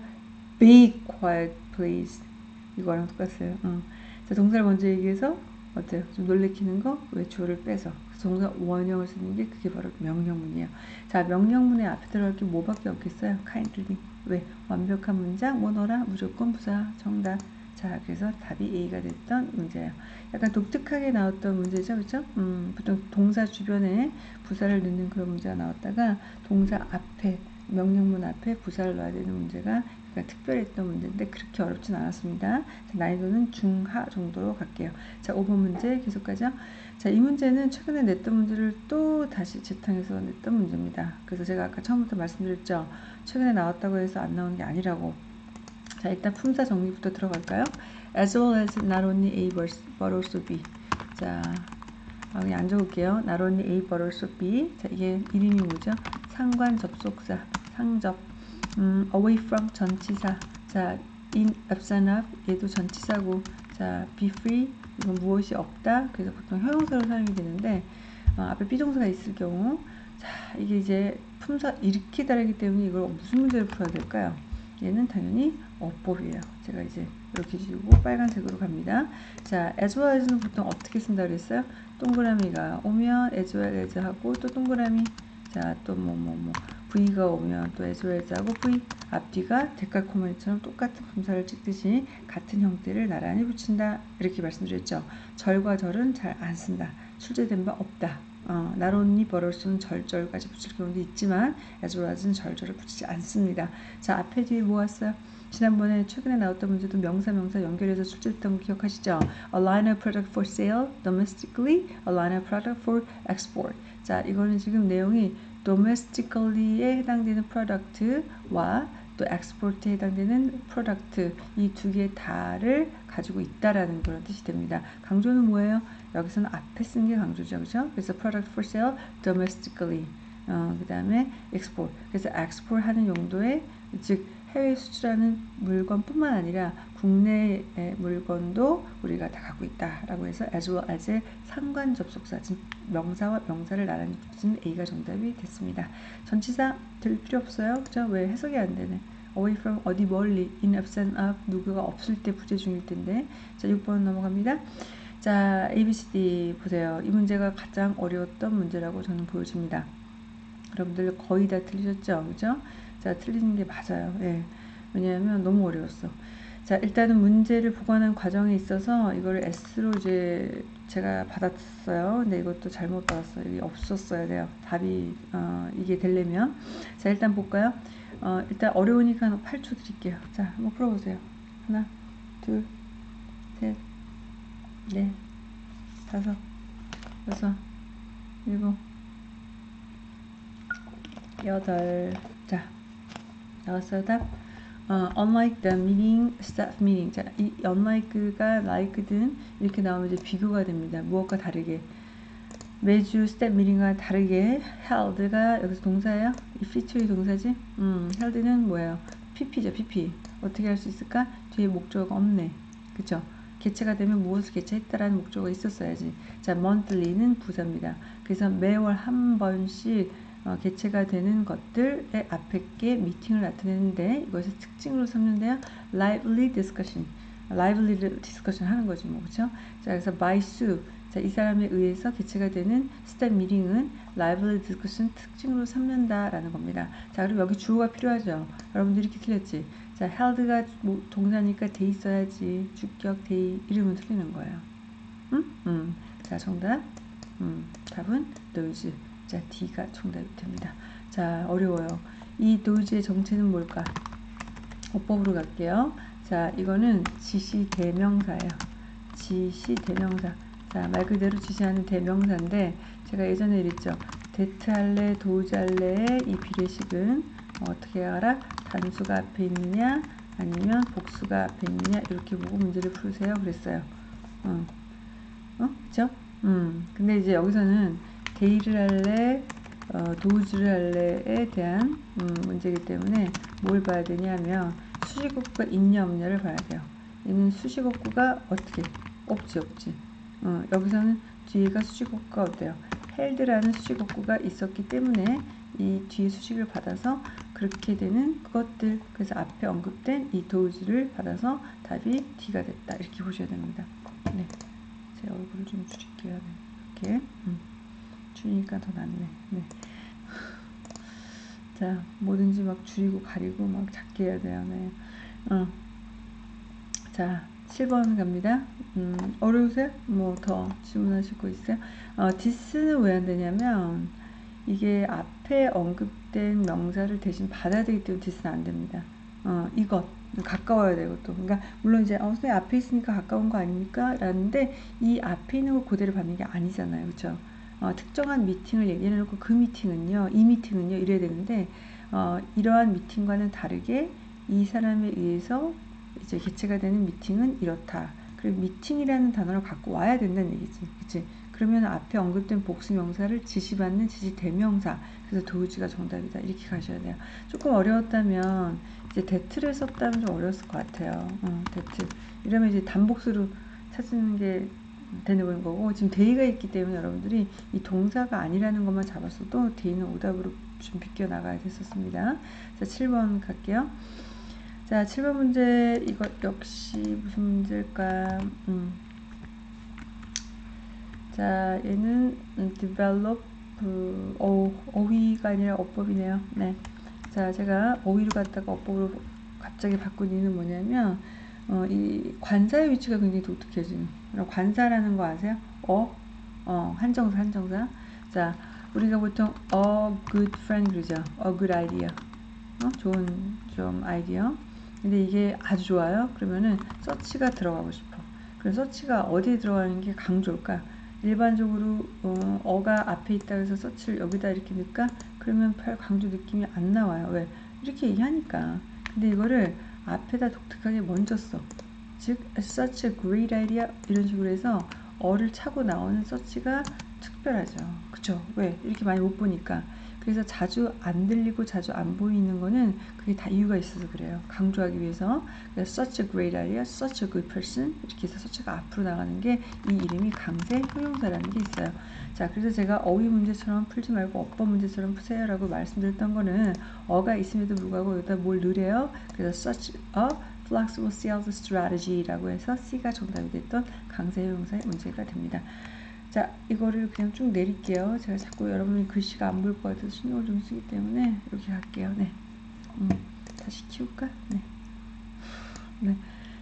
Be quiet, please. 이거랑 똑같아요. 응. 자, 동사를 먼저 얘기해서 어때요? 좀 놀래키는 거? 왜 주어를 빼서. 동사 원형을 쓰는 게 그게 바로 명령문이에요. 자, 명령문에 앞에 들어갈 게 뭐밖에 없겠어요? kindly. 왜? 완벽한 문장, 뭐너라? 무조건 부사, 정답. 자, 그래서 답이 A가 됐던 문제예요. 약간 독특하게 나왔던 문제죠, 그렇죠? 음, 보통 동사 주변에 부사를 넣는 그런 문제가 나왔다가 동사 앞에 명령문 앞에 부사를 넣어야 되는 문제가 그러니까 특별했던 문제인데 그렇게 어렵진 않았습니다. 자, 난이도는 중하 정도로 갈게요. 자, 5번 문제 계속 가죠. 자, 이 문제는 최근에 냈던 문제를 또 다시 재탕해서 냈던 문제입니다. 그래서 제가 아까 처음부터 말씀드렸죠. 최근에 나왔다고 해서 안 나오는 게 아니라고. 자, 일단 품사 정리부터 들어갈까요? As well as not only A but also B. 자, 아, 그냥 안 적을게요. Not only A but also B. 자, 이게 이름이 뭐죠? 상관 접속사, 상접. 음, away from 전치사. 자, in absent of 얘도 전치사고. 자, be free 이건 무엇이 없다. 그래서 보통 형용사로 사용이 되는데 어, 앞에 비동사가 있을 경우 자, 이게 이제 품사 다르기 때문에 이걸 무슨 문제를 풀어야 될까요? 얘는 당연히 어법이에요. 제가 이제 이렇게 지우고 빨간색으로 갑니다. 자, as well as는 보통 어떻게 쓴다 그랬어요? 동그라미가 오면 as well as 하고 또 동그라미 자, 또 뭐 뭐 뭐 V가 오면 또 as well as 하고 V 앞뒤가 데칼코마니처럼 똑같은 품사를 찍듯이 같은 형태를 나란히 붙인다 이렇게 말씀드렸죠. 절과 절은 잘 안 쓴다. 출제된 바 없다. 어, 나론니 버럴수는 절절까지 붙일 경우도 있지만 as는 절절을 붙이지 않습니다. 자 앞에 뒤에 모았어요. 지난번에 최근에 나왔던 문제도 명사 명사 연결해서 출제했던 거 기억하시죠? A line of product for sale domestically, a line of product for export. 자, 이거는 지금 내용이 domestically에 해당되는 product와 또 export에 해당되는 product 이 두 개 다를 가지고 있다라는 그런 뜻이 됩니다. 강조는 뭐예요? 여기서는 앞에 쓴 게 강조죠, 그렇죠? 그래서 product for sale domestically. 어, 그 다음에 export. 그래서 export 하는 용도의 즉 해외 수출하는 물건뿐만 아니라 국내 물건도 우리가 다 갖고 있다라고 해서 as well as의 상관 접속사 즉 명사와 명사를 나란히 붙인 A가 정답이 됐습니다. 전치사 들 필요 없어요. 그죠? 왜 해석이 안 되네. away from 어디 멀리 in absent of 누구가 없을 때 부재 중일 텐데 자 6번 넘어갑니다. 자 ABCD 보세요. 이 문제가 가장 어려웠던 문제라고 저는 보여집니다. 여러분들 거의 다 틀리셨죠? 그죠? 자, 틀리는 게 맞아요. 예. 왜냐하면 너무 어려웠어. 자, 일단은 문제를 보관하는 과정에 있어서 이걸 S로 이제 제가 받았어요. 근데 이것도 잘못 받았어요. 이게 없었어야 돼요. 답이, 어, 이게 되려면. 자, 일단 볼까요? 어, 일단 어려우니까 8초 드릴게요. 자, 한번 풀어보세요. 하나, 둘, 셋, 넷, 다섯, 여섯, 일곱, 여덟. 자, 나왔어요 답? 어, unlike the meaning, staff meaning. 자, 이 unlike가 like든 이렇게 나오면 이제 비교가 됩니다. 무엇과 다르게. 매주 step meeting과 다르게 held가 여기서 동사예요? 이 feature이 동사지? 음, held는 뭐예요? pp죠, pp. 어떻게 할 수 있을까? 뒤에 목적어가 없네. 그쵸? 개최가 되면 무엇을 개최했다라는 목적어가 있었어야지. 자, monthly는 부사입니다. 그래서 매월 한 번씩 어, 개최가 되는 것들의 앞에 게 미팅을 나타내는데 이것을 특징으로 삼는데요. lively discussion. lively discussion 하는 거지 뭐 그렇죠? 자 그래서 by Sue 자, 이 사람에 의해서 개최가 되는 staff meeting은 lively discussion 특징으로 삼는다라는 겁니다. 자, 그럼 여기 주어가 필요하죠. 여러분들이 이렇게 틀렸지. 자, held가 뭐 동사니까 돼 있어야지. 주격 돼 이름은 틀리는 거예요. 응? 음. 자, 정답. 음. 답은 those. 자, D가 정답이 됩니다. 자, 어려워요. 이 those 정체는 뭘까? 어법으로 갈게요. 자, 이거는 지시 대명사예요. 지시 대명사. 자, 말 그대로 지시하는 대명사인데 제가 예전에 이랬죠. 대트할래, 도우할래의 이 비례식은 어떻게 알아? 단수가 앞에 있느냐 아니면 복수가 앞에 있느냐 이렇게 보고 문제를 풀으세요. 그랬어요. 어, 어, 그죠? 음, 근데 이제 여기서는 데이를 할래, 어, 도우즈를 할래에 대한 음, 문제이기 때문에 뭘 봐야 되냐면 수식어구가 있냐 없냐를 봐야 돼요. 얘는 수식어구가 어떻게 없지 없지. 어, 여기서는 뒤에가 수식어구가 어때요? 헬드라는 수식어구가 있었기 때문에 이 뒤에 수식을 받아서 그렇게 되는 그것들 그래서 앞에 언급된 이 도우즈를 받아서 답이 D가 됐다 이렇게 보셔야 됩니다. 네, 제 얼굴을 좀 줄일게요. 네. 이렇게 음. 줄이니까 더 낫네. 네. 자, 뭐든지 막 줄이고 가리고 막 작게 해야 돼요. 네. 어. 자, 7번 갑니다. 음, 어려우세요? 뭐 더 질문하실 거 있어요? 어, this는 왜 안 되냐면 이게 앞에 언급된 명사를 대신 받아야 되기 때문에 this는 안 됩니다. 어, 이것 가까워야 되고 또 그러니까 물론 이제 어, 선생님 앞에 있으니까 가까운 거 아닙니까? 라는데 이 앞에 있는 걸 그대로 받는 게 아니잖아요. 그렇죠? 어, 특정한 미팅을 얘기해 놓고 그 미팅은요, 이 미팅은요 이래야 되는데 어, 이러한 미팅과는 다르게 이 사람에 의해서 이제 개최가 되는 미팅은 이렇다. 그리고 미팅이라는 단어를 갖고 와야 된다는 얘기지. 그치? 그러면 앞에 언급된 복수 명사를 지시받는 지시 대명사. 그래서 those가 정답이다. 이렇게 가셔야 돼요. 조금 어려웠다면 이제 that을 썼다면 좀 어려웠을 것 같아요. 어, that. 이러면 이제 단복수로 찾는 게 되는 거고 지금 they가 있기 때문에 여러분들이 이 동사가 아니라는 것만 잡았어도 데이는 오답으로 좀 비껴 나가야 됐었습니다. 자, 7번 갈게요. 자, 7번 문제 이거 역시 무슨 문제일까? 음. 자, 얘는 음, develop 그, 어, 어휘가 아니라 어법이네요. 네. 자, 제가 어휘를 갖다가 어법으로 갑자기 바꾼 이유는 뭐냐면 어, 이 관사의 위치가 굉장히 독특해지는. 관사라는 거 아세요? 어, 어, 한정사, 한정사. 자, 우리가 보통 a good friend 그러죠. a good idea. 어, 좋은 좀 아이디어. 근데 이게 아주 좋아요. 그러면은 서치가 들어가고 싶어. 그래서 서치가 어디에 들어가는 게 강조일까? 일반적으로 어, 가 앞에 있다 해서 서치를 여기다 이렇게 넣을까? 그러면 별 강조 느낌이 안 나와요. 왜? 이렇게 얘기하니까. 근데 이거를 앞에다 독특하게 먼저 써. 즉, such a great idea 이런 식으로 해서 어를 차고 나오는 서치가 특별하죠. 그쵸? 왜? 이렇게 많이 못 보니까. 그래서 자주 안 들리고 자주 안 보이는 거는 그게 다 이유가 있어서 그래요. 강조하기 위해서. 그래서 such a great idea, such a good person 이렇게 해서 such가 앞으로 나가는 게 이 이름이 강세 효용사라는 게 있어요. 자, 그래서 제가 어휘 문제처럼 풀지 말고 어법 문제처럼 푸세요라고 말씀드렸던 거는 어가 있음에도 불구하고 여기다 뭘 넣으래요? 그래서 such a flexible sales strategy라고 해서 C가 정답이 됐던 강세 효용사의 문제가 됩니다. 자, 이거를 그냥 쭉 내릴게요. 제가 자꾸 여러분이 글씨가 안 보일 것 같아서 신경을 좀 쓰기 때문에 이렇게 할게요. 네. 음, 다시 키울까? 네. 네.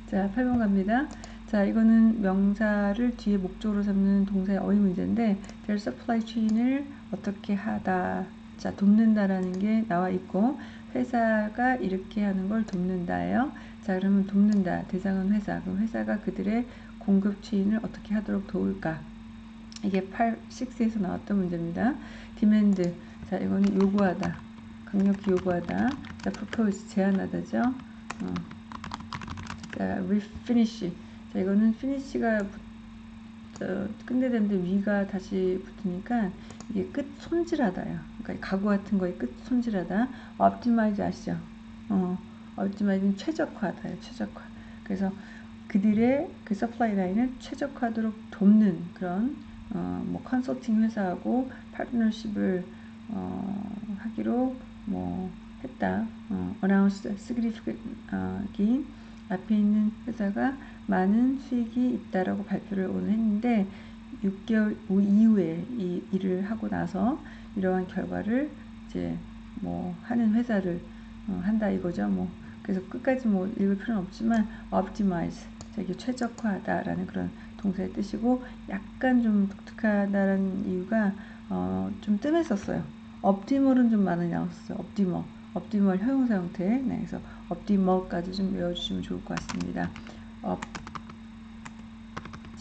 자, 8번 갑니다. 자, 이거는 명사를 뒤에 목적으로 삼는 동사의 어휘 문제인데, their supply chain을 어떻게 하다. 자, 돕는다라는 게 나와 있고, 회사가 이렇게 하는 걸 돕는다예요. 자, 그러면 돕는다. 대상은 회사. 그럼 회사가 그들의 공급 체인을 어떻게 하도록 도울까? 이게 8, 6에서 나왔던 문제입니다. demand. 자, 이거는 요구하다. 강력히 요구하다. 자, propose. 제안하다죠. 어. 자, refinish. 자, 이거는 finish가 끝내는데 위가 다시 붙으니까 이게 끝 손질하다야. 그러니까 가구 같은 거에 끝 손질하다. optimize 아시죠? 어, optimize는 최적화다요. 최적화. 그래서 그들의 그 supply line을 최적화하도록 돕는 그런 어, 뭐 컨설팅 회사하고 파트너십을 어, 하기로 뭐 했다. 어, announced significant gain 앞에 있는 회사가 많은 수익이 있다라고 발표를 오늘 했는데 6개월 이후에 이 일을 하고 나서 이러한 결과를 이제 뭐 하는 회사를 어, 한다 이거죠. 뭐 그래서 끝까지 뭐 읽을 필요는 없지만 optimize 이게 최적화하다라는 그런 동사의 뜻이고 약간 좀 독특하다라는 이유가 어, 좀 뜸했었어요. 업티멀은 좀 많이 나왔어요. 업티멀, 업티멀 형용사 형태. 네, 그래서 업티멀까지 좀 외워주시면 좋을 것 같습니다.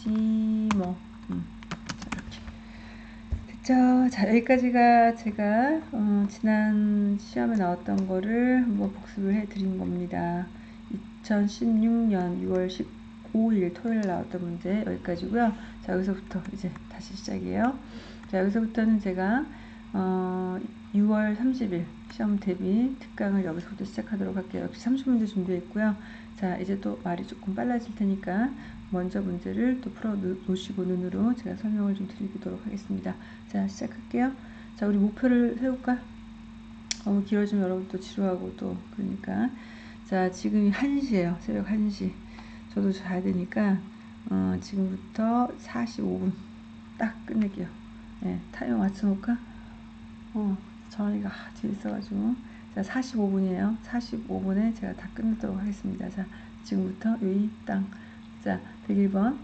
이렇게. 됐죠? 자, 여기까지가 제가 어, 지난 시험에 나왔던 거를 한번 복습을 해 드린 겁니다. 2016년 6월 15일 토요일 나왔던 문제 여기까지고요. 자, 여기서부터 이제 다시 시작이에요. 자, 여기서부터는 제가 어, 6월 30일 시험 대비 특강을 여기서부터 시작하도록 할게요. 역시 30문제 준비했고요. 자, 이제 또 말이 조금 빨라질 테니까 먼저 문제를 또 풀어 놓으시고 눈으로 제가 설명을 좀 드리도록 하겠습니다. 자, 시작할게요. 자, 우리 목표를 세울까? 너무 길어지면 여러분 또 지루하고 또 그러니까 자, 지금이 1시예요. 새벽 1시. 저도 자야 되니까 어, 지금부터 45분 딱 끝낼게요. 네, 타이머 맞춰 놓을까? 어, 정원이가 뒤에 있어가지고 자 45분이에요 45분에 제가 다 끝내도록 하겠습니다 자 지금부터 여기 땅 자 101번.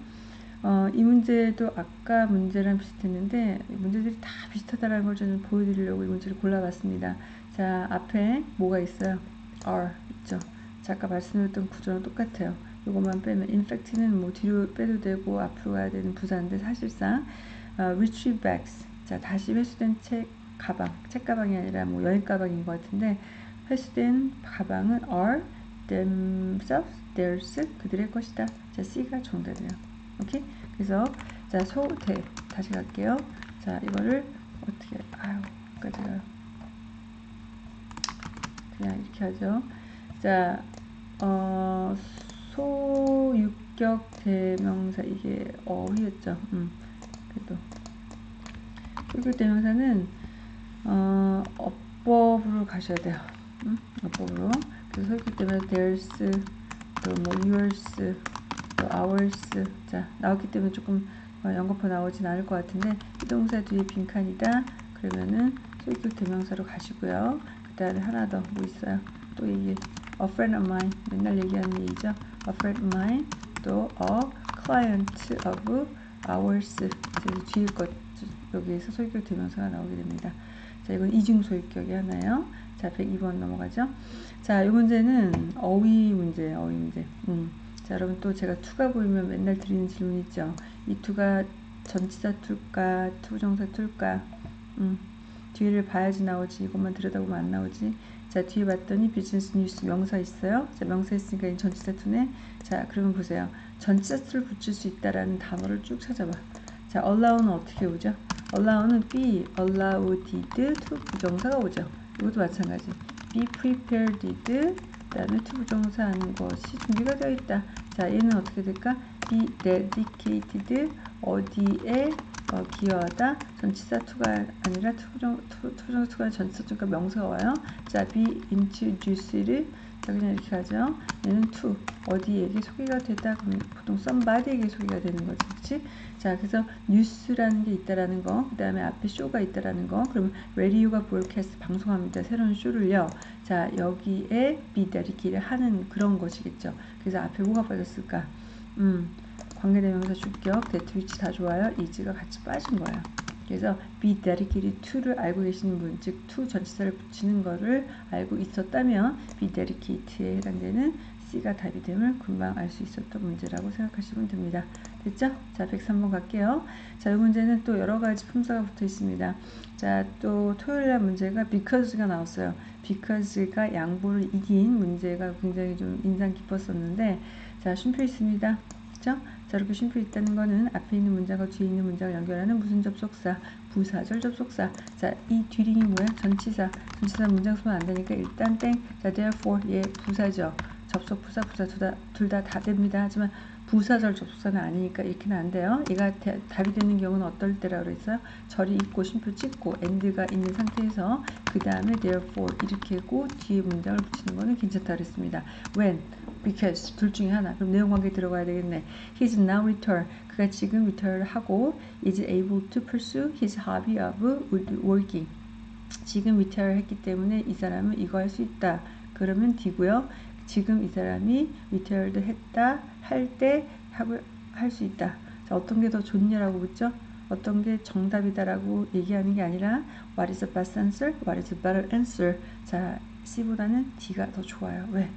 어, 이 문제도 아까 문제랑 비슷했는데 문제들이 다 비슷하다는 걸 저는 보여드리려고 이 문제를 골라봤습니다. 자 앞에 뭐가 있어요? R 있죠? 자 아까 말씀드렸던 구조랑 똑같아요. 이것만 빼면 infect는 뭐 뒤로 빼도 되고 앞으로 가야 되는 부사인데 사실상 어, retrieve bags. 자 다시 회수된 책 가방, 책 가방이 아니라 뭐 여행 가방인 것 같은데 회수된 가방은 are themselves, theirs 그들의 것이다. 자, C가 정답이에요. 오케이? 그래서 자, 소대 다시 갈게요. 자, 이거를 어떻게 아유, 까지가 그냥 이렇게 하죠. 자, 어, 소유격 대명사 이게 어휘였죠. 음, 그래도 소유격 대명사는 어, 어법으로 가셔야 돼요. 음? 어법으로. 그래서 설기 때문에 theirs, 또 뭐 yours, 또 ours. 자, 나왔기 때문에 조금 어, 연거푸 나오진 않을 것 같은데, 이 동사 뒤에 빈칸이다. 그러면은 소유격 대명사로 가시고요. 그 다음에 하나 더 뭐 있어요? 또 이게 a friend of mine. 맨날 얘기하는 얘기죠. a friend of mine. 또 a client of ours. 그래서 뒤에 것, 여기에서 소유격 대명사가 나오게 됩니다. 자, 이건 이중 소유격이 하나요. 자, 102번 넘어가죠. 자, 이 문제는 어휘 문제예요. 어휘 문제. 음. 자, 여러분 또 제가 투가 보이면 맨날 드리는 질문 있죠. 이 to가 전치사 to일까, to부정사 to일까? 음. 뒤를 봐야지 나오지. 이것만 들여다보면 안 나오지. 자, 뒤에 봤더니 business news 명사 있어요. 자, 명사 있으니까 이 전치사 to네. 자, 그러면 보세요. 전치사 to를 붙일 수 있다라는 단어를 쭉 찾아봐. 자, allow는 어떻게 오죠? allow는 be allowed to 부정사가 오죠. 이것도 마찬가지. be prepared 그 다음에 to 부정사 하는 것이 준비가 되어 있다. 자, 얘는 어떻게 될까? be dedicated 어디에 어, 기여하다 전치사 to가 아니라 to부정 to부정 to가 전치사 to가 명사가 와요. 자, be introduced 자, 그냥 이렇게 가죠. 얘는 to 어디에게 소개가 됐다 그러면 보통 somebody에게 소개가 되는 거지, 그렇지? 자, 그래서 뉴스라는 게 있다라는 거, 그 다음에 앞에 쇼가 있다라는 거, 그러면 라디오가 broadcast 방송합니다. 새로운 쇼를요. 자, 여기에 비다리기를 하는 그런 것이겠죠. 그래서 앞에 뭐가 빠졌을까? 음, 관계대명사 주격, 대트 위치 다 좋아요. 이즈가 같이 빠진 거예요. 그래서 be dedicated to를 알고 계시는 분, 즉 to 전치사를 붙이는 거를 알고 있었다면 be dedicated에 해당되는 C가 답이 됨을 금방 알 수 있었던 문제라고 생각하시면 됩니다. 됐죠? 자, 103번 갈게요. 자, 이 문제는 또 여러 가지 품사가 붙어 있습니다. 자, 또 토요일 날 문제가 because가 나왔어요. because가 양보를 이긴 문제가 굉장히 좀 인상 깊었었는데, 자, 쉼표 있습니다. 그죠? 자, 이렇게 쉼표 있다는 거는 앞에 있는 문장과 뒤에 있는 문장을 연결하는 무슨 접속사, 부사절 접속사. 자, 이 뒤링이 뭐야? 전치사. 전치사 문장 쓰면 안 되니까 일단 땡. 자, therefore 얘 부사죠. 접속, 부사, 부사 둘다다 됩니다. 하지만 부사절 접속사는 아니니까 이렇게는 안 돼요. 얘가 대, 답이 되는 경우는 어떨 때라 그랬어요? 절이 있고 쉼표 찍고 end가 있는 상태에서 그 다음에 therefore 이렇게 하고 뒤에 문장을 붙이는 거는 괜찮다 그랬습니다. when because 둘 중에 하나. 그럼 내용 관계 들어가야 되겠네. He's now returned. 그가 지금 returned 하고 is able to pursue his hobby of woodworking. 지금 retire 했기 때문에 이 사람은 이거 할 수 있다. 그러면 D고요. 지금 이 사람이 retired 했다 할때할수 있다. 자, 어떤 게 더 좋냐라고 묻죠? 어떤 게 정답이다라고 얘기하는 게 아니라 what is the best answer? what is the better answer? 자, C보다는 D가 더 좋아요. 왜?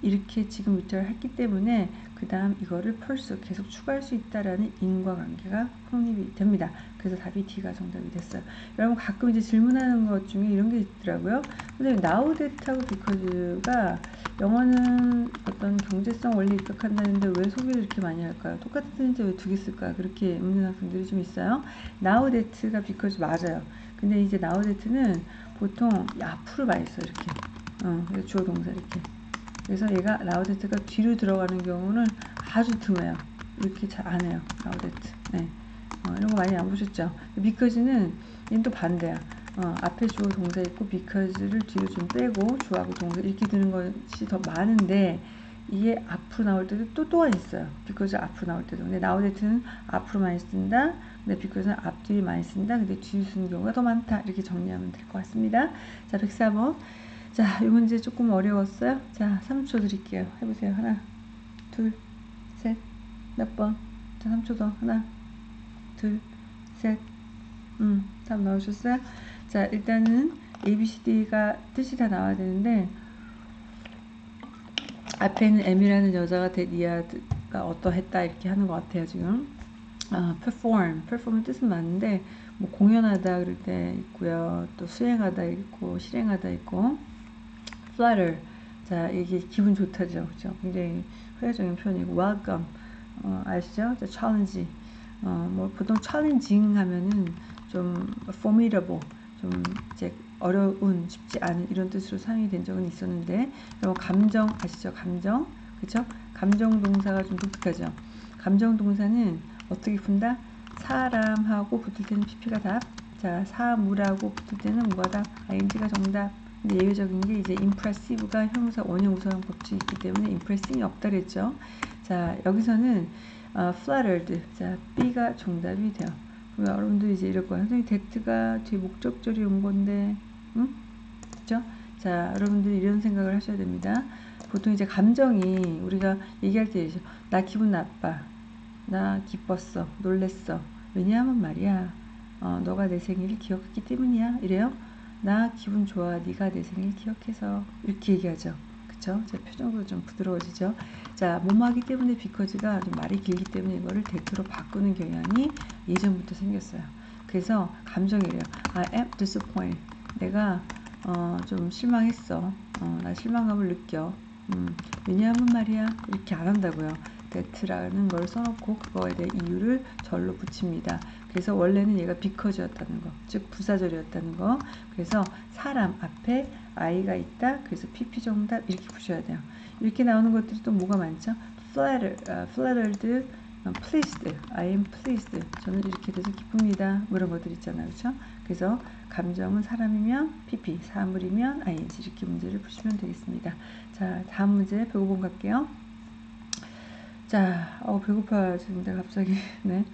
이렇게 지금 위치를 했기 때문에 그 다음 이거를 펄스 계속 추가할 수 있다라는 인과관계가 확립이 됩니다. 그래서 답이 D가 정답이 됐어요. 여러분 가끔 이제 질문하는 것 중에 이런 게 있더라고요. 선생님 now that하고 because가 영어는 어떤 경제성 원리 입각한다는데 왜 소비를 이렇게 많이 할까요? 똑같은 뜻인데 왜 두 개 쓸까? 그렇게 묻는 학생들이 좀 있어요. now that가 because 맞아요. 근데 이제 now that는 보통 앞으로 많이 써 이렇게. 어, 주어 동사 이렇게. 그래서 얘가 라우데트가 뒤로 들어가는 경우는 아주 드물어요. 이렇게 잘 안 해요. now that. 네. 어, 이런 거 많이 안 보셨죠? because는 얘는 또 반대야. 어, 앞에 주어 동사 있고 because를 뒤로 좀 빼고 주어하고 동사 이렇게 드는 것이 더 많은데 이게 앞으로 나올 때도 또 또한 있어요. because 앞으로 나올 때도. 근데 now that은 앞으로 많이 쓴다. 근데 비커즈는 앞뒤 많이 쓴다. 근데 뒤로 쓰는 경우가 더 많다. 이렇게 정리하면 될 것 같습니다. 자, 104번. 자, 이 문제 조금 어려웠어요? 자, 3초 드릴게요. 해보세요. 하나, 둘, 셋, 몇 번? 자, 3초 더. 하나, 둘, 셋, 음, 답 나오셨어요? 자, 일단은 ABCD가 뜻이 다 나와야 되는데, 앞에는 M이라는 여자가 데디아가 어떠했다 이렇게 하는 것 같아요, 지금. 아, perform. perform은 뜻은 맞는데, 뭐 공연하다 그럴 때 있고요. 또 수행하다 있고, 실행하다 있고, flutter. 자, 이게 기분 좋다죠. 그죠? 굉장히 회화적인 표현이고, welcome. 어, 아시죠? 자, challenge. 어, 뭐 보통 challenging 하면은 좀 formidable. 좀 이제 어려운, 쉽지 않은 이런 뜻으로 사용이 된 적은 있었는데, 그리고 감정 아시죠? 감정. 그쵸? 감정 동사가 좀 독특하죠. 감정 동사는 어떻게 푼다? 사람하고 붙을 때는 pp가 답. 자, 사물하고 붙을 때는 뭐가 답? ing가 정답. 예외적인 게 이제 impressive가 형용사 원형 우선 법칙이 있기 때문에 impressing이 없다 그랬죠. 자, 여기서는 어, flattered. 자, B가 정답이 돼요. 그럼 여러분들 이제 이럴 거예요. 선생님, that가 뒤에 목적절이 온 건데, 응? 그죠? 자, 여러분들 이런 생각을 하셔야 됩니다. 보통 이제 감정이 우리가 얘기할 때, 나 기분 나빠. 나 기뻤어. 놀랬어. 왜냐하면 말이야. 어, 너가 내 생일을 기억했기 때문이야. 이래요. 나 기분 좋아. 네가 내 생일 기억해서 이렇게 얘기하죠. 그쵸? 제 표정도 좀 부드러워지죠. 자, 뭐뭐하기 때문에 비커즈가 좀 말이 길기 때문에 이거를 대표로 바꾸는 경향이 예전부터 생겼어요. 그래서 감정이래요. I am disappointed. 내가 어, 좀 실망했어. 어, 나 실망감을 느껴. 음, 왜냐하면 말이야 이렇게 안 한다고요. that라는 걸 써놓고 그거에 대한 이유를 절로 붙입니다. 그래서 원래는 얘가 비커즈였다는 거, 즉 부사절이었다는 거. 그래서 사람 앞에 i가 있다. 그래서 pp 정답 이렇게 부셔야 돼요. 이렇게 나오는 것들이 또 뭐가 많죠? flattered, uh, flattered, uh, pleased, I am pleased. 저는 이렇게 돼서 기쁩니다. 뭐 이런 것들 있잖아요, 그렇죠? 그래서 감정은 사람이면 pp, 사물이면 ing 이렇게 문제를 푸시면 되겠습니다. 자, 다음 문제 105번 갈게요. 자, 어, 배고파지는데 갑자기, 네.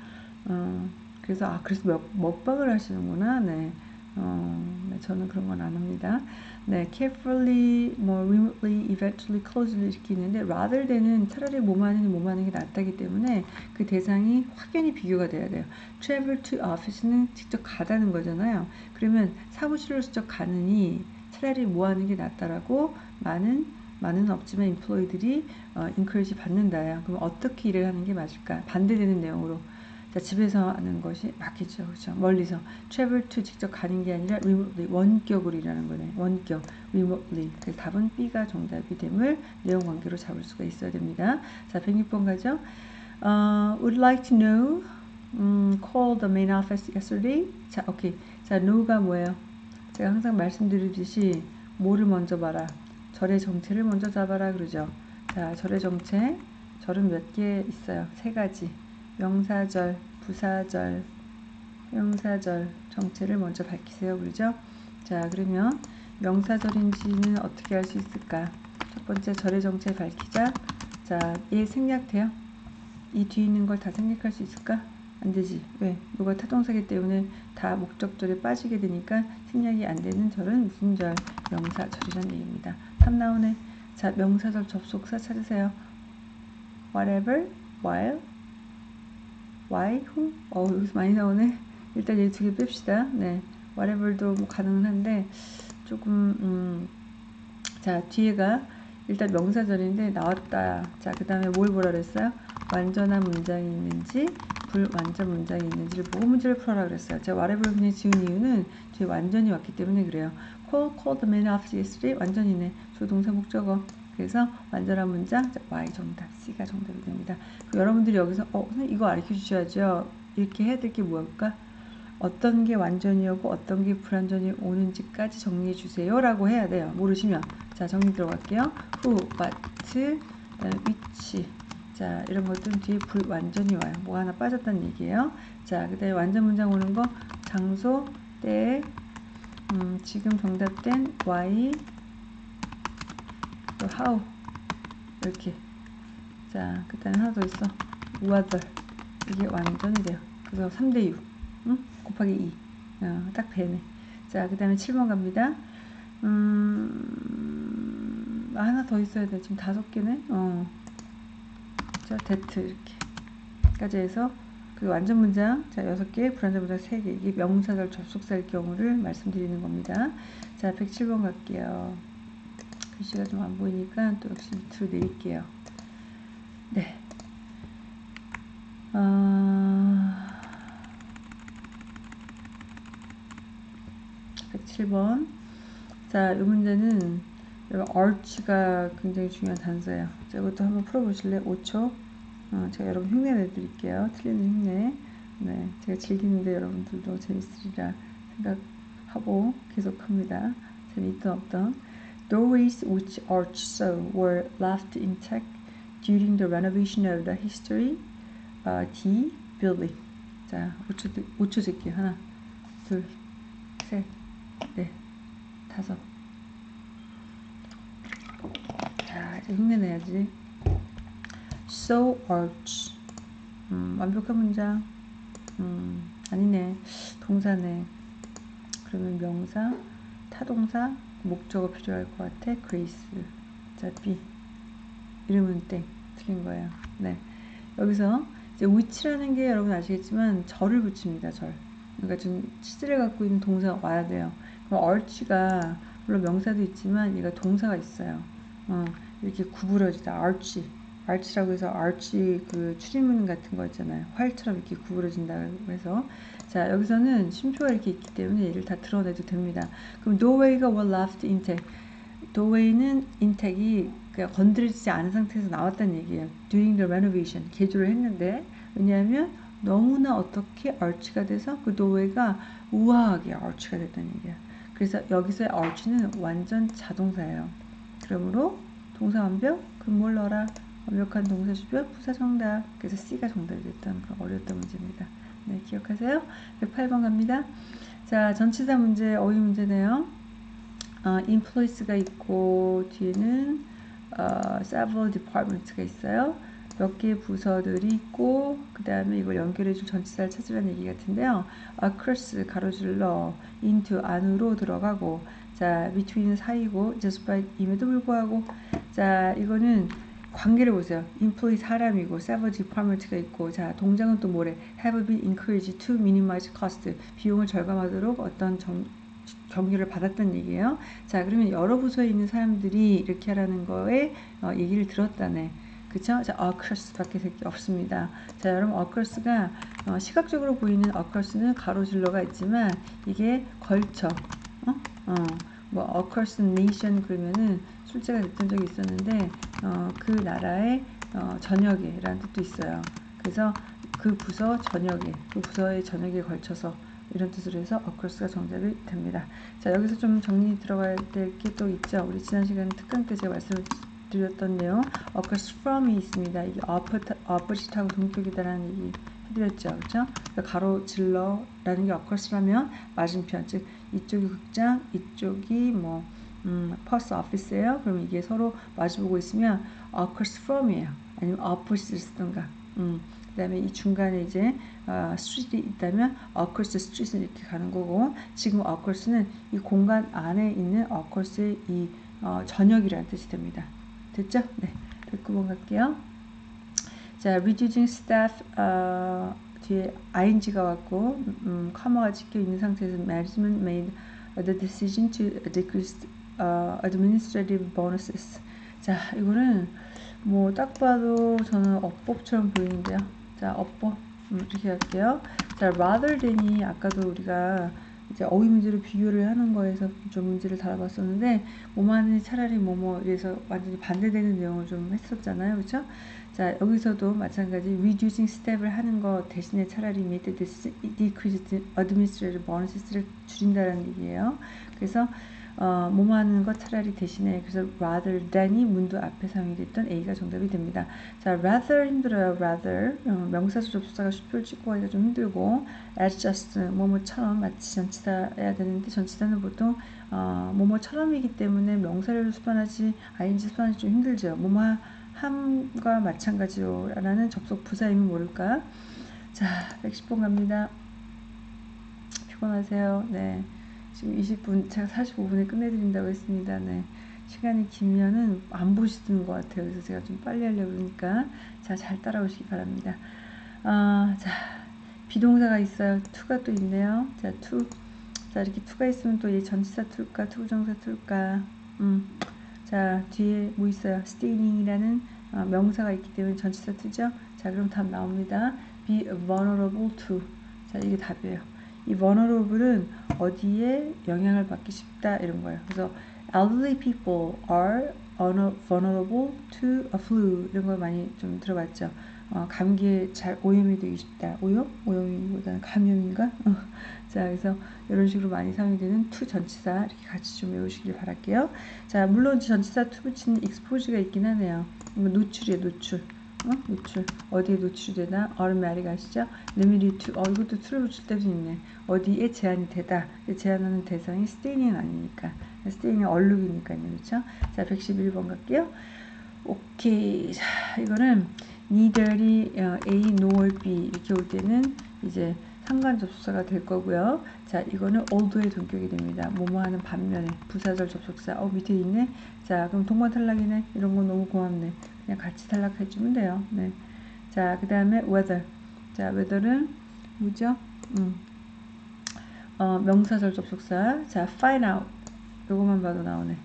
어, 그래서, 아, 그래서 먹, 먹방을 하시는구나. 네. 어, 네, 저는 그런 건 안 합니다. 네, carefully, 뭐, remotely, eventually, closely 이렇게 있는데, rather than은 차라리 뭐하는 뭐하는 게 낫다기 때문에 그 대상이 확연히 비교가 돼야 돼요. travel to office는 직접 가다는 거잖아요. 그러면 사무실로 직접 가느니 차라리 뭐 하는 게 낫다라고 많은 많은 없지만 인플로이들이 어, 인커리지 받는다야. 그럼 어떻게 일을 하는 게 맞을까? 반대되는 내용으로 자, 집에서 하는 것이 맞겠죠. 그렇죠? 멀리서 travel to 직접 가는 게 아니라 remotely 원격으로 일하는 거네. 원격 remotely. 그래서 답은 B가 정답이 됨을 내용 관계로 잡을 수가 있어야 됩니다. 자, 106번 가죠. Uh, would like to know um, call the main office yesterday. 자, 오케이. 자, know가 뭐예요? 제가 항상 말씀드리듯이 뭐를 먼저 봐라. 절의 정체를 먼저 잡아라 그러죠. 자, 절의 정체. 절은 몇 개 있어요? 세 가지. 명사절, 부사절, 형사절 정체를 먼저 밝히세요. 그러죠? 자, 그러면 명사절인지는 어떻게 알 수 있을까? 첫 번째 절의 정체 밝히자. 자, 얘 생략돼요? 이 뒤에 있는 걸 다 생략할 수 있을까? 안 되지. 왜? 이거 타동사기 때문에 다 목적절에 빠지게 되니까 생략이 안 되는 절은 무슨 절? 명사절이라는 얘기입니다. 탐 나오네. 자, 명사절 접속사 찾으세요. whatever, while, who. 어, 여기서 많이 나오네. 일단 얘 두 개 뺍시다. 네. whatever도 뭐 가능은 한데, 조금, 음, 자, 뒤에가 일단 명사절인데 나왔다. 자, 그 다음에 뭘 보라 그랬어요? 완전한 문장이 있는지, 불완전 문장이 있는지를 보고 문제를 풀어라 그랬어요. 제가 whatever 그냥 지은 이유는 뒤에 완전히 왔기 때문에 그래요. call, call the man after yesterday 완전이네. 조동사 목적어. 그래서 완전한 문장 자, Y 정답, C가 정답이 됩니다. 여러분들이 여기서 어, 이거 가르쳐 주셔야죠. 이렇게 해야 될게 뭐일까? 어떤 게 완전이었고 어떤 게 불완전이 오는지까지 정리해 주세요 라고 해야 돼요. 모르시면 자 정리 들어갈게요. what, 그다음에 which 자 이런 것들은 뒤에 불완전히 와요. 뭐 하나 빠졌다는 얘기예요. 자 그 다음에 완전 문장 오는 거 장소, 때, 음, 지금 정답된 why, 또 how 이렇게 자 그다음에 하나 더 있어 whether 이게 완전이 돼요. 그래서 3대 6 응? 곱하기 2 어, 딱 배네. 자그 다음에 7번 갑니다. 음, 아, 하나 더 있어야 돼. 지금 다섯 개네. 어. 자, 데트 이렇게 까지 해서 그 완전 문장 자 여섯 개, 불완전 문장 세 개. 이게 명사절 접속사일 경우를 말씀드리는 겁니다. 자, 107번 갈게요. 글씨가 좀 안 보이니까 또 역시 밑으로 내릴게요. 네. 어... 107번. 자, 이 문제는 여러분 arch가 굉장히 중요한 단서예요. 자, 이것도 한번 풀어보실래요? 5초. 어, 제가 여러분 흉내 내드릴게요. 틀리는 흉내. 네, 제가 즐기는데 여러분들도 재밌으리라 생각하고 계속합니다. 재미있던 없던. Doorways which arch so were left intact during the renovation of the history uh, D building. 자, 5초, 5초 줄게요. 하나, 둘, 셋, 넷, 다섯. 자, 이제 흉내 내야지. So arch. 음, 완벽한 문장. 음, 아니네. 동사네. 그러면 명사, 타동사, 목적어 필요할 것 같아. 그레이스. 자, B. 이름은 땡. 틀린 거예요. 네. 여기서 이제 which라는 게 여러분 아시겠지만 절을 붙입니다. 절. 그러니까 좀 치질을 갖고 있는 동사가 와야 돼요. 그럼 arch가 물론 명사도 있지만 얘가 동사가 있어요. 어, 이렇게 구부러지다. arch. Arch라고 해서 arch 그 추리문 같은 거 있잖아요. 활처럼 이렇게 구부러진다고 해서 자 여기서는 쉼표가 이렇게 있기 때문에 얘를 다 드러내도 됩니다. 그럼 doorway가 were left intact. doorway는 intact이 그러니까 건드리지 않은 상태에서 나왔다는 얘기예요. during the renovation 개조를 했는데 왜냐하면 너무나 어떻게 arch가 돼서 그 doorway가 우아하게 arch가 됐다는 얘기야. 그래서 여기서의 arch는 완전 자동사예요. 그러므로 동사 완벽, 그럼 뭘 넣어라? 완벽한 동사 주변 부사 정답. 그래서 C가 정답이 됐던 그런 어려웠던 문제입니다. 네, 기억하세요? 108번 갑니다. 자, 전치사 문제, 어휘 문제네요. 어, employees가 있고 뒤에는 어, several departments가 있어요. 몇 개의 부서들이 있고 그 다음에 이걸 연결해줄 전치사를 찾으라는 얘기 같은데요. across 가로질러 into 안으로 들어가고 자 between은 사이고 despite 임에도 불구하고 자 이거는 관계를 보세요. employee 사람이고 several department가 있고 자 동작은 또 뭐래 have been encouraged to minimize cost 비용을 절감하도록 어떤 정, 경유를 받았다는 얘기예요. 자 그러면 여러 부서에 있는 사람들이 이렇게 하라는 거에 어, 얘기를 들었다네. 그쵸? 자, across밖에 없습니다. 자, 여러분, across가 어, 시각적으로 보이는 across는 가로질러가 있지만 이게 걸쳐. 어? 어. 뭐 across nation 그러면은 출제가 됐던 적이 있었는데 어, 그 나라의 어, 전역에 라는 뜻도 있어요. 그래서 그 부서 전역에, 그 부서의 전역에 걸쳐서 이런 뜻으로 해서 across가 정답이 됩니다. 자, 여기서 좀 정리 들어가야 될 게 또 있죠. 우리 지난 시간 특강 때 제가 말씀을 드렸던 내용 across from이 있습니다. 이게 opposite하고 동격이다라는 얘기 해드렸죠. 그렇죠? 그러니까 가로질러라는 게 across라면 맞은편, 즉 이쪽이 극장, 이쪽이 뭐 음, post office예요. 그럼 이게 서로 마주보고 있으면 across from이에요. 아니면 opposite를 쓰던가. 음, 그 다음에 이 중간에 이제 어, street이 있다면 the street은 이렇게 가는 거고 지금 across는 이 공간 안에 있는 across의 이 어, 전역이라는 뜻이 됩니다. 됐죠? 네. 109번 갈게요. 자, reducing staff 어, 뒤에 ing가 왔고 음, 커머가 찍혀 있는 상태에서 management made the decision to decrease uh, administrative bonuses. 자, 이거는 뭐 딱 봐도 저는 어법처럼 보이는데요. 자, 어법 음, 이렇게 할게요. 자, rather than이 아까도 우리가 이제 어휘 문제로 비교를 하는 거에서 좀 문제를 다뤄봤었는데 뭐만이 차라리 뭐뭐 이래서 완전히 반대되는 내용을 좀 했었잖아요, 그렇죠? 자 여기서도 마찬가지 reducing step을 하는 거 대신에 차라리 made decreased administrative bonus를 줄인다는 얘기예요. 그래서 어, 뭐뭐 하는 것 차라리 대신에 그래서 rather than이 문도 앞에 사용이 됐던 A가 정답이 됩니다. 자, rather 힘들어요. rather 어, 명사수 접수사가 슈표를 찍고 하기가 좀 힘들고 as just 뭐뭐처럼 마치 전치사야 되는데 전치사는 보통 어, 뭐뭐처럼이기 때문에 명사를 수반하지 ing 수반하기 좀 힘들죠. 뭐뭐 함과 마찬가지로 라는 접속 부사이면 모를까? 자, 110번 갑니다. 피곤하세요. 네. 지금 20분, 제가 45분에 끝내드린다고 했습니다. 네. 시간이 길면은 안 보시는 것 같아요. 그래서 제가 좀 빨리 하려고 그러니까. 자, 잘 따라오시기 바랍니다. 아, 자, 비동사가 있어요. to가 또 있네요. 자, to. 자, 이렇게 투가 있으면 또이 전치사 투일까, 투부정사 투일까. 음. 자, 뒤에 뭐 있어요? staying이라는 어, 명사가 있기 때문에 전치사 투죠. 자, 그럼 답 나옵니다. be vulnerable to. 자, 이게 답이에요. 이 vulnerable은 어디에 영향을 받기 쉽다 이런 거예요. 그래서 elderly people are vulnerable to a flu 이런 걸 많이 좀 들어봤죠. 어, 감기에 잘 오염이 되기 쉽다. 오염? 오염이보다는 감염인가? 어. 자, 그래서 이런 식으로 많이 사용이 되는 to 전치사 이렇게 같이 좀 외우시길 바랄게요. 자, 물론 전치사 to 붙이는 expose가 있긴 하네요. 노출이에요, 노출. 어? 노출. 어디에 노출이 되나? automatic 아시죠? limited to. 어, 이것도 to를 붙일 때도 있네. 어디에 제한이 되다. 제한하는 대상이 staining은 아니니까. staining은 얼룩이니까요. 그렇죠? 자, 111번 갈게요. 오케이. 자, 이거는 neither이 어, A, nor B 이렇게 올 때는 이제 상관 접속사가 될 거고요. 자, 이거는 oldo의 동격이 됩니다. 뭐뭐 하는 반면에 부사절 접속사. 어, 밑에 있네. 자, 그럼 동반 탈락이네. 이런 건 너무 고맙네. 그냥 같이 탈락해 주면 돼요. 네. 자, 그다음에 whether. 자, whether는 뭐죠? 음. 어, 명사절 접속사. 자, find out. 요거만 봐도 나오네.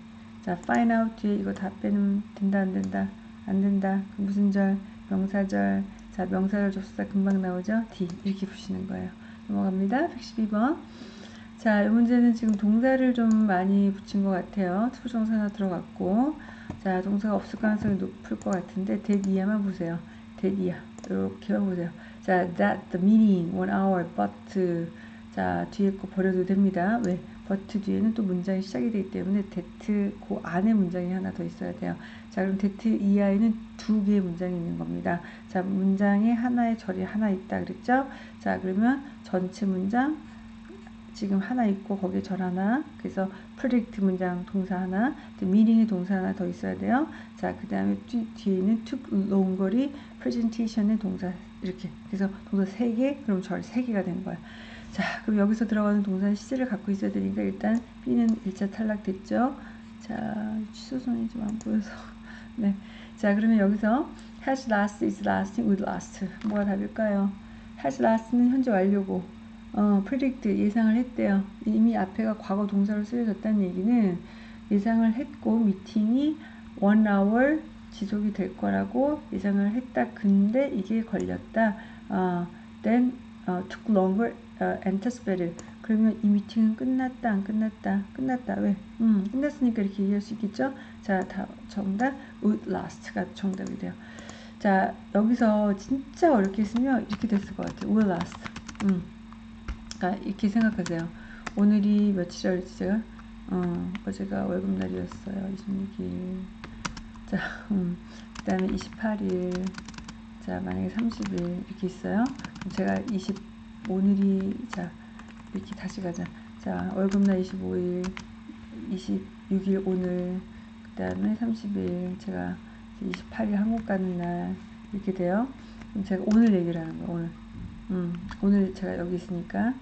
자, find out 뒤에 이거 다 빼면 된다 안 된다. 안 된다. 무슨 절? 명사절. 자, 명사절 접속사 금방 나오죠? D 이렇게 푸시는 거예요. 넘어갑니다. 112번. 자, 이 문제는 지금 동사를 좀 많이 붙인 것 같아요. to부정사 하나 들어갔고 자, 동사가 없을 가능성이 높을 것 같은데 that 이하만 보세요. that 이하. 이렇게만 보세요. 자, that the meeting one hour but 자, 뒤에 거 버려도 됩니다. 왜? But 뒤에는 또 문장이 시작이 되기 때문에 that 그 안에 문장이 하나 더 있어야 돼요. 자, 그럼 that 이하에는 두 개의 문장이 있는 겁니다. 자, 문장에 하나의 절이 하나 있다 그랬죠? 자, 그러면 전체 문장 지금 하나 있고 거기에 절 하나 그래서 predict 문장 동사 하나 meeting의 동사 하나 더 있어야 돼요 자그 다음에 뒤에는 took longer이 presentation의 동사 이렇게 그래서 동사 3개 그럼 절 3개가 된 거야 자 그럼 여기서 들어가는 동사는 시제를 갖고 있어야 되니까 일단 B는 1차 탈락됐죠 자 취소선이 좀 안 보여서 네. 자 그러면 여기서 has last is lasting with last 뭐가 답일까요 has last는 현재 완료고 어, predict 예상을 했대요. 이미 앞에가 과거 동사로 쓰여졌다는 얘기는 예상을 했고 미팅이 one hour 지속이 될 거라고 예상을 했다. 근데 이게 걸렸다. 어, then uh, took longer uh, anticipated. 그러면 이 미팅은 끝났다, 안 끝났다, 끝났다. 왜? 음, 끝났으니까 이렇게 얘기할 수 있겠죠? 자, 다 정답 would last가 정답이 돼요. 자, 여기서 진짜 어렵게 쓰면 이렇게 됐을 것 같아요. would last. 음. 아, 이렇게 생각하세요. 오늘이 며칠이었지 제가? 어, 어제가 월급날이었어요. 26일. 자, 음, 그 다음에 28일. 자, 만약에 30일 이렇게 있어요. 그럼 제가 20, 오늘이, 자, 이렇게 다시 가자. 자, 월급날 25일. 26일 오늘 그 다음에 30일 제가 28일 한국 가는 날 이렇게 돼요. 제가 오늘 얘기를 하는 거예요. 오늘. 음, 오늘 제가 여기 있으니까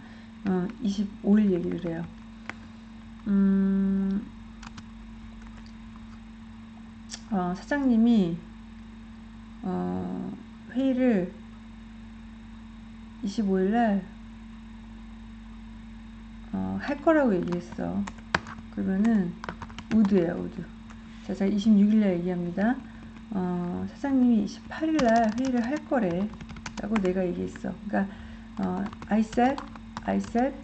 어, 25일 얘기를 해요. 음, 어, 사장님이 어, 회의를 25일 날 어, 할 거라고 얘기했어. 그러면은 우드예요, 우드. 자, 제가 26일 날 얘기합니다. 어, 사장님이 28일 날 회의를 할 거래. 라고 내가 얘기했어. 그러니까 어, I said, I said,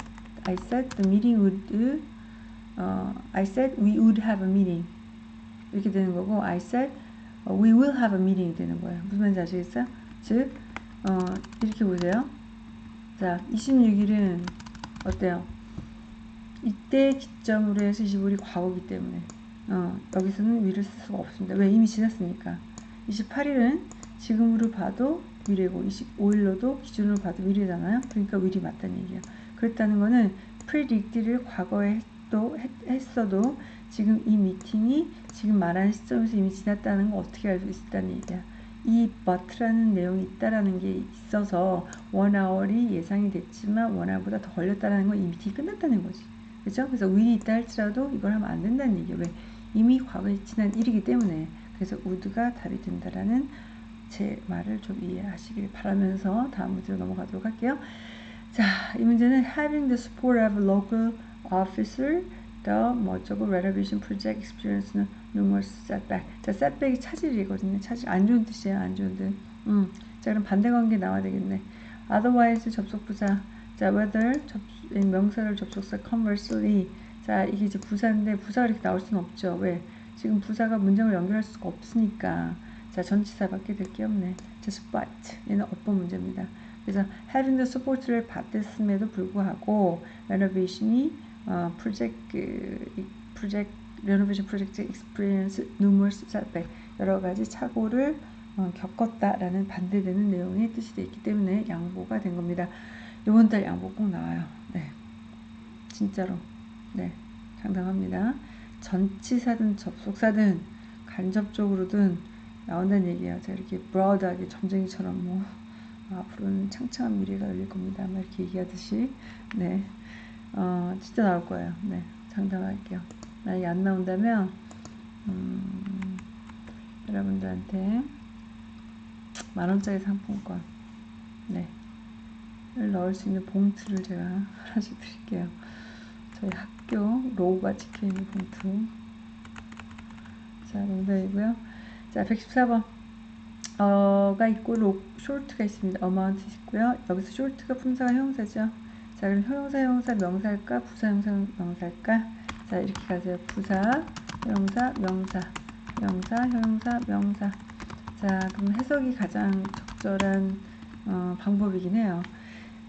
I said the meeting would, 어, I said we would have a meeting. 이렇게 되는 거고, I said 어, we will have a meeting 되는 거예요. 무슨 말인지 아시겠어요? 즉, 어, 이렇게 보세요. 자, 26일은 어때요? 이때 기점으로 해서 25일이 과거기 때문에 어, 여기서는 위를 쓸 수가 없습니다. 왜? 이미 지났으니까. 28일은 지금으로 봐도 미래고 25일로도 기준으로 봐도 미래잖아요. 그러니까 위리 맞다는 얘기예요. 그렇다는 거는 predict를 과거에 또 했 어도 지금 이 미팅이 지금 말하는 시점에서 이미 지났다는 거 어떻게 알 수 있다는 얘기야. 이 but라는 내용이 있다라는 게 있어서 원아월이 예상이 됐지만 원아보다 더 걸렸다라는 건 이 미팅이 끝났다는 거지. 그죠? 그래서 will이 있다 할지라도 이걸 하면 안 된다는 얘기예요. 왜? 이미 과거에 지난 일이기 때문에. 그래서 would가 답이 된다라는 제 말을 좀 이해하시길 바라면서 다음 문제로 넘어가도록 할게요. 자, 이 문제는 having the support of local officer the 뭐저고 renovation project experience numerous setback. 자, setback이 차질이거든요. 차질 안 좋은 뜻이에요. 안 좋은 뜻. 음. 자, 그럼 반대 관계 나와야 되겠네. otherwise 접속부사. 자, whether 접, 명사를 접속사 conversely. 자, 이게 이제 부사인데 부사가 이렇게 나올 수는 없죠. 왜? 지금 부사가 문장을 연결할 수가 없으니까. 자, 전치사밖에 될 게 없네. 자, spot. 얘는 어법 문제입니다. 그래서 having the support를 받았음에도 불구하고 renovation이 어, 프로젝트 그, 프로젝트 renovation project experience numerous 여러 가지 착오를 어, 겪었다라는 반대되는 내용의 뜻이 되어 있기 때문에 양보가 된 겁니다. 이번 달 양보 꼭 나와요. 네, 진짜로 네 장담합니다. 전치사든 접속사든 간접적으로든 나온다는 얘기예요. 제가 이렇게 broad하게 점쟁이처럼 뭐 앞으로는 창창한 미래가 열릴 겁니다. 막 이렇게 얘기하듯이 네. 어, 진짜 나올 거예요. 네, 장담할게요. 만약에 안 나온다면 음, 여러분들한테 만원짜리 상품권 네, 를 넣을 수 있는 봉투를 제가 하나씩 드릴게요. 저희 학교 로고가 찍혀있는 봉투 자, 농담이고요. 자, 114번 어가 있고 로, 쇼트가 있습니다. 어마운트 있고요. 여기서 쇼트가 품사가 형사죠. 자, 그럼 형용사, 형용사, 명사일까? 부사, 형사, 명사일까? 자, 이렇게 가세요. 부사, 형용사, 명사, 명사, 형용사, 명사. 자, 그럼 해석이 가장 적절한 어, 방법이긴 해요.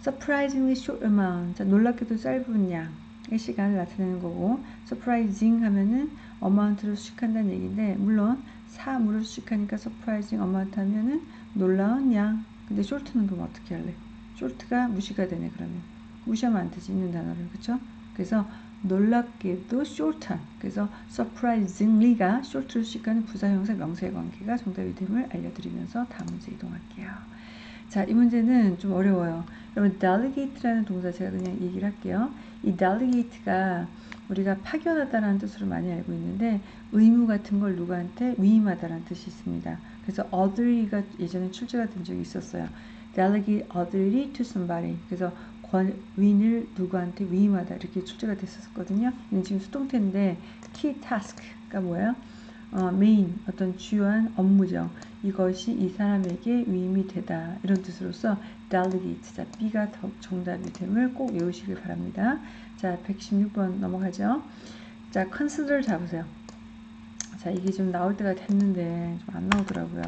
surprisingly short amount. 자, 놀랍게도 짧은 양의 시간을 나타내는 거고, surprising 하면은 amount로 수식한다는 얘기인데, 물론 사물을 수식하니까 surprising amount 하면은 놀라운 양. 근데 short는 그럼 어떻게 할래? short가 무시가 되네, 그러면. 무시하면 안 되지 있는 단어를 그쵸? 그래서 놀랍게도 short한 그래서 surprisingly가 short를 시가는 부사형사 명사의 관계가 정답이 됨을 알려드리면서 다음 문제 이동할게요. 자, 이 문제는 좀 어려워요. 여러분, delegate라는 동사 제가 그냥 얘기를 할게요. 이 delegate가 우리가 파견하다라는 뜻으로 많이 알고 있는데 의무 같은 걸 누구한테 위임하다라는 뜻이 있습니다. 그래서 other가 예전에 출제가 된 적이 있었어요. delegate authority to somebody. 그래서 권위를 누구한테 위임하다 이렇게 출제가 됐었거든요. 지금 수동태인데 key task가 뭐예요? 어, 메인 어떤 주요한 업무죠. 이것이 이 사람에게 위임이 되다 이런 뜻으로서 delegate 자 B가 더 정답이 됨을 꼭 외우시길 바랍니다. 자 116번 넘어가죠. 자 consider 잡으세요. 자 이게 좀 나올 때가 됐는데 좀 안 나오더라고요.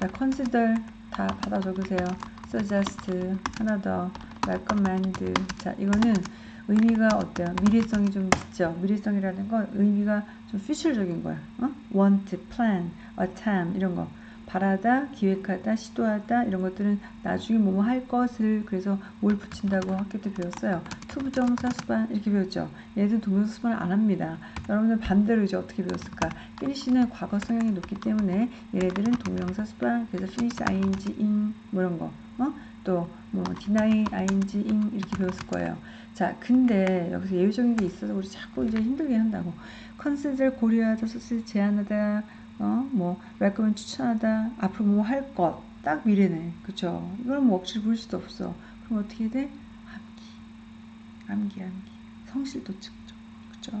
자 consider 다 받아 적으세요. suggest 하나 더 recommend 자 이거는 의미가 어때요? 미래성이 좀 있죠. 미래성이라는 건 의미가 좀 future적인 거야. 어? want, plan, attempt 이런 거 바라다, 기획하다, 시도하다 이런 것들은 나중에 뭐뭐 할 것을 그래서 뭘 붙인다고 학교 때 배웠어요. to부정사 수반 이렇게 배웠죠. 얘들 동명사 수반을 안 합니다. 여러분들 반대로 이제 어떻게 배웠을까? finish는 과거 성향이 높기 때문에 얘네들은 동명사 수반 그래서 finish ing in 뭐 이런 거 어? 또 뭐 deny ing in 이렇게 배웠을 거예요. 자 근데 여기서 예외적인 게 있어서 우리 자꾸 이제 힘들게 한다고 consider 고려하다 소스 제안하다 어, 뭐, recommend 추천하다, 앞으로 뭐 할 것, 딱 미래네. 그쵸? 이걸 뭐 억지로 부를 수도 없어. 그럼 어떻게 돼? 암기. 암기, 암기. 성실도 측정. 그쵸?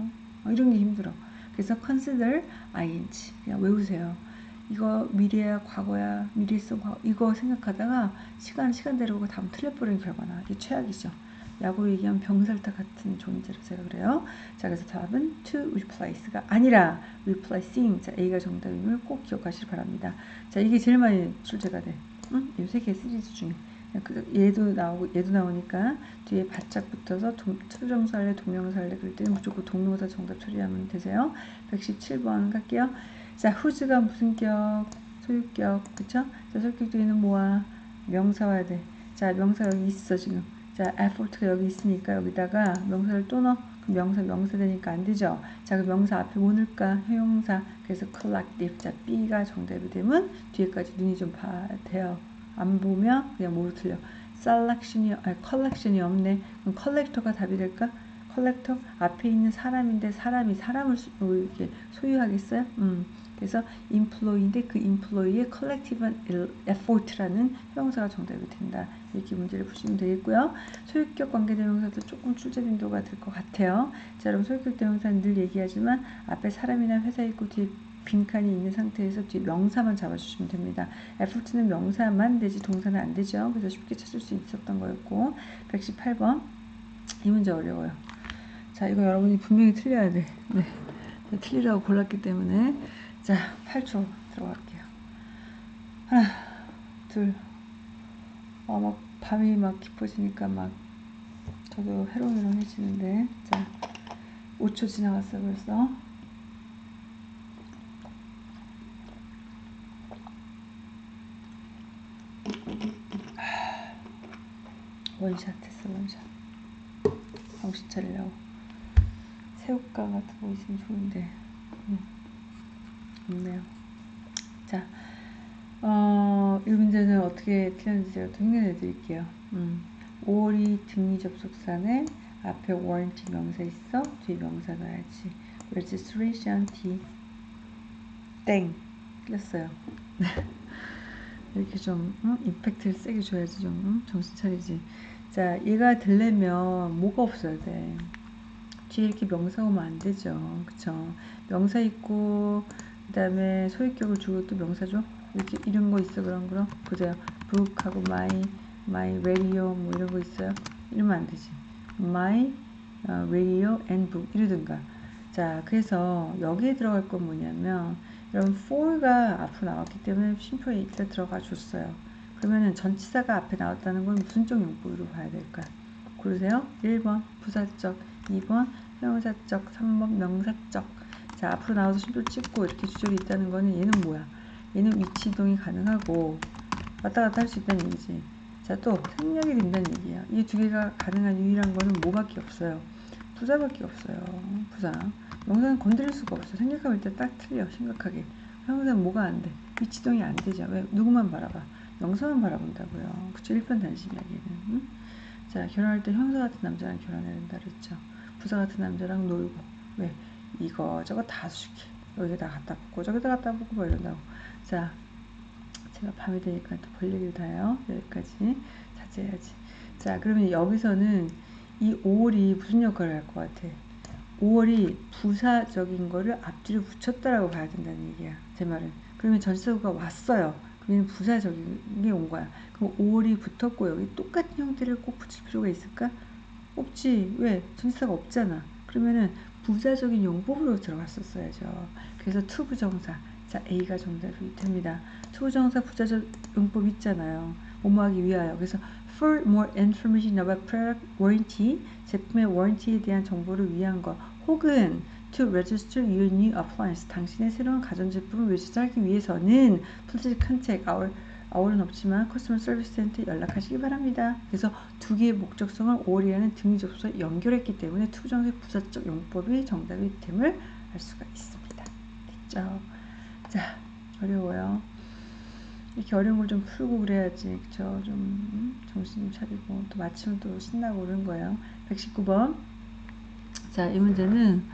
어, 이런 게 힘들어. 그래서 consider ing. 그냥 외우세요. 이거 미래야, 과거야, 미래 있어, 과거. 이거 생각하다가 시간, 시간대로 다음 틀려버리는 결과나. 이게 최악이죠. 야구로 얘기하면 병살타 같은 존재로 제가 그래요. 자, 그래서 답은 to replace가 아니라 replacing. 자, A가 정답임을 꼭 기억하시기 바랍니다. 자, 이게 제일 많이 출제가 돼. 응? 이세개 시리즈 중에. 그, 얘도 나오고 얘도 나오니까 뒤에 바짝 붙어서 투정사할래 동명사할래 그럴 때는 무조건 동명사 정답 처리하면 되세요. 117번 갈게요. 자, who's가 무슨 격? 소유격, 그쵸? 자, 소유격 뒤에는 뭐야? 명사 와야 돼. 자, 명사 여기 있어, 지금. 자, effort가 여기 있으니까 여기다가 명사를 또 넣어. 그럼 명사 명사 되니까 안 되죠. 자, 그 명사 앞에 뭐 넣을까? 형용사. 그래서 collective. 자, B가 정답이 되면 뒤에까지 눈이 좀 봐야 돼요. 안 보면 그냥 뭐로 틀려. selection이 아니 collection이 없네. 그럼 collector가 답이 될까? collector 앞에 있는 사람인데 사람이 사람을 뭐 이렇게 소유하겠어요? 음. 그래서 employee인데 그 employee의 collective effort라는 형용사가 정답이 된다. 이렇게 문제를 푸시면 되겠고요. 소유격 관계대명사도 조금 출제 빈도가 될 것 같아요. 자, 여러분 소유격 대명사는 늘 얘기하지만 앞에 사람이나 회사 있고 뒤에 빈칸이 있는 상태에서 뒤에 명사만 잡아주시면 됩니다. effort는 명사만 되지 동사는 안 되죠. 그래서 쉽게 찾을 수 있었던 거였고 118번 이 문제 어려워요. 자, 이거 여러분이 분명히 틀려야 돼. 네. 틀리라고 골랐기 때문에 자, 8초 들어갈게요. 하나, 둘, 어, 막 밤이 막 깊어지니까 막 저도 해롱해롱해지는데 자, 5초 지나갔어 벌써. 원샷 했어 원샷 정신 차리려고 새우깡 같은 거 있으면 좋은데 음. 없네요. 자, 어, 이 문제는 어떻게 틀렸는지 제가 또 흉내내 드릴게요. 음, 5월이 등리 접속사네 앞에 warranty 명사 있어 뒤에 명사 넣어야지. registration D 땡 틀렸어요. 이렇게 좀 응? 임팩트를 세게 줘야지 좀 응? 정신 차리지. 자, 얘가 들려면 뭐가 없어야 돼. 뒤에 이렇게 명사 오면 안 되죠. 그쵸? 명사 있고 그 다음에 소유격을 주고 또 명사죠. 이렇게 이런 거 있어 그런 거로 보세요. book하고 my, my radio 뭐 이런 거 있어요. 이러면 안 되지. my uh, radio and book 이러든가. 자, 그래서 여기에 들어갈 건 뭐냐면 여러분 for가 앞으로 나왔기 때문에 쉼표에 일단 들어가 줬어요. 그러면은 전치사가 앞에 나왔다는 건 무슨 쪽 용법으로 봐야 될까? 고르세요. 1번 부사적, 2번 형용사적, 3번 명사적. 자 앞으로 나와서 쉼표 찍고 이렇게 주절이 있다는 거는 얘는 뭐야? 얘는 위치 이동이 가능하고 왔다 갔다 할 수 있다는 얘기지. 자또 생략이 된다는 얘기야 이 두 개가 가능한 유일한 거는 뭐밖에 없어요? 부사밖에 없어요. 부사. 영상은 건드릴 수가 없어 생략하면 일단 딱 틀려 심각하게. 형상 뭐가 안돼? 위치 이동이 안 되죠. 왜? 누구만 바라봐. 영상만 바라본다고요. 그쵸? 1편 단심 이야기는. 응? 자 결혼할 때 형사 같은 남자랑 결혼해야 된다 그랬죠. 부사 같은 남자랑 놀고. 왜 이거 저거 다 수식해. 여기다 갖다 붙고 저기다 갖다 붙고 뭐 이런다고. 자 제가 밤이 되니까 또 볼 얘기를 다 해요. 여기까지 자제해야지. 자 그러면 여기서는 이 5월이 무슨 역할을 할 것 같아? 5월이 부사적인 거를 앞뒤로 붙였다라고 봐야 된다는 얘기야 제 말은. 그러면 전치사구가 왔어요. 그러면 부사적인 게 온 거야. 그럼 5월이 붙었고 여기 똑같은 형태를 꼭 붙일 필요가 있을까? 없지. 왜? 전치사가 없잖아. 그러면은 부사적인 용법으로 들어갔었어야죠. 그래서 to부정사. 자, A가 정답이 됩니다. to부정사 부사적 용법 있잖아요. 뭐뭐하기 위하여. 그래서 for more information about product warranty, 제품의 warranty에 대한 정보를 위한 것. 혹은 to register your new appliance. 당신의 새로운 가전제품을 외주하기 위해서는 please contact our our은 없지만 customer 서비스 센터에 연락하시기 바랍니다. 그래서 두 개의 목적성을 오리하는 등위 접수와 연결했기 때문에 투정의 부사적 용법이 정답이 됨을 알 수가 있습니다. 됐죠? 자, 어려워요. 이렇게 어려운 걸 좀 풀고 그래야지, 그쵸? 좀 음, 정신 좀 차리고 또 마치면 또 신나고 그런 거예요. 119번. 자, 이 문제는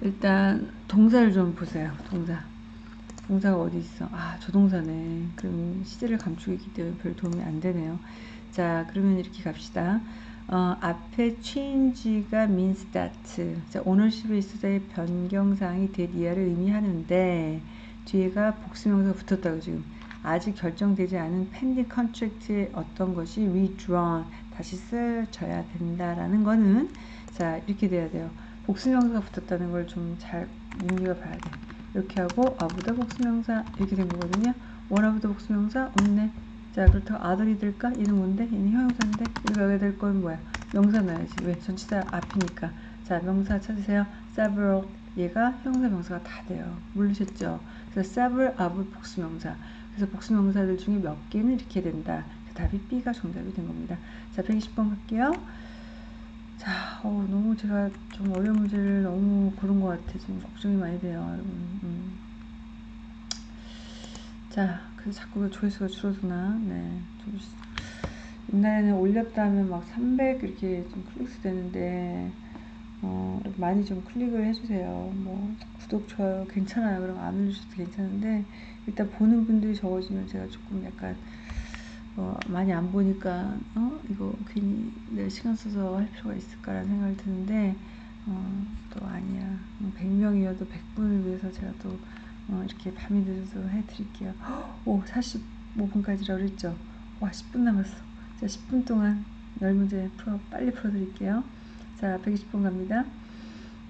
일단 동사를 좀 보세요. 동사. 동사가 어디 있어? 아, 조동사네. 그럼 시제를 감추기 때문에 별 도움이 안 되네요. 자, 그러면 이렇게 갑시다. 어, 앞에 change가 means that. 자, ownership에 있어서의 변경사항이 대리아를 의미하는데 뒤에가 복수명사가 붙었다고 지금. 아직 결정되지 않은 pending contract의 어떤 것이 withdrawn 다시 쓰여져야 된다라는 거는 자 이렇게 돼야 돼요. 복수명사가 붙었다는 걸 좀 잘 눈여겨봐야 돼. 이렇게 하고 아보다 복수명사 이렇게 된 거거든요. 원아보다 복수명사 없네. 자 그렇다고 아들이 될까? 얘는 뭔데? 얘는 형용사인데 이거 여기 될건 뭐야? 명사 넣어야지. 왜? 전치사 앞이니까. 자 명사 찾으세요. several 얘가 형용사 명사가 다 돼요. 모르셨죠? 그래서 several of 복수명사. 그래서 복수명사들 중에 몇 개는 이렇게 된다. 답이 B가 정답이 된 겁니다. 자 120번 갈게요. 자, 어, 너무 제가 좀 어려운 문제를 너무 고른 것 같아. 지금 걱정이 많이 돼요, 여러분. 음. 자, 그래서 자꾸 조회수가 줄어드나? 네. 좀, 옛날에는 올렸다 하면 막 300 이렇게 좀 클릭수 되는데, 어, 많이 좀 클릭을 해주세요. 뭐, 구독, 좋아요 괜찮아요. 그럼 안 올리셔도 괜찮은데, 일단 보는 분들이 적어지면 제가 조금 약간, 어, 많이 안 보니까 어? 이거 괜히 내 시간 써서 할 필요가 있을까라는 생각이 드는데 어, 또 아니야 100명이어도 100분을 위해서 제가 또 어, 이렇게 밤이 늦어서 해드릴게요 오 45분까지라고 그랬죠 와 10분 남았어 자 10분 동안 열 문제 풀어 빨리 풀어드릴게요 자 120분 갑니다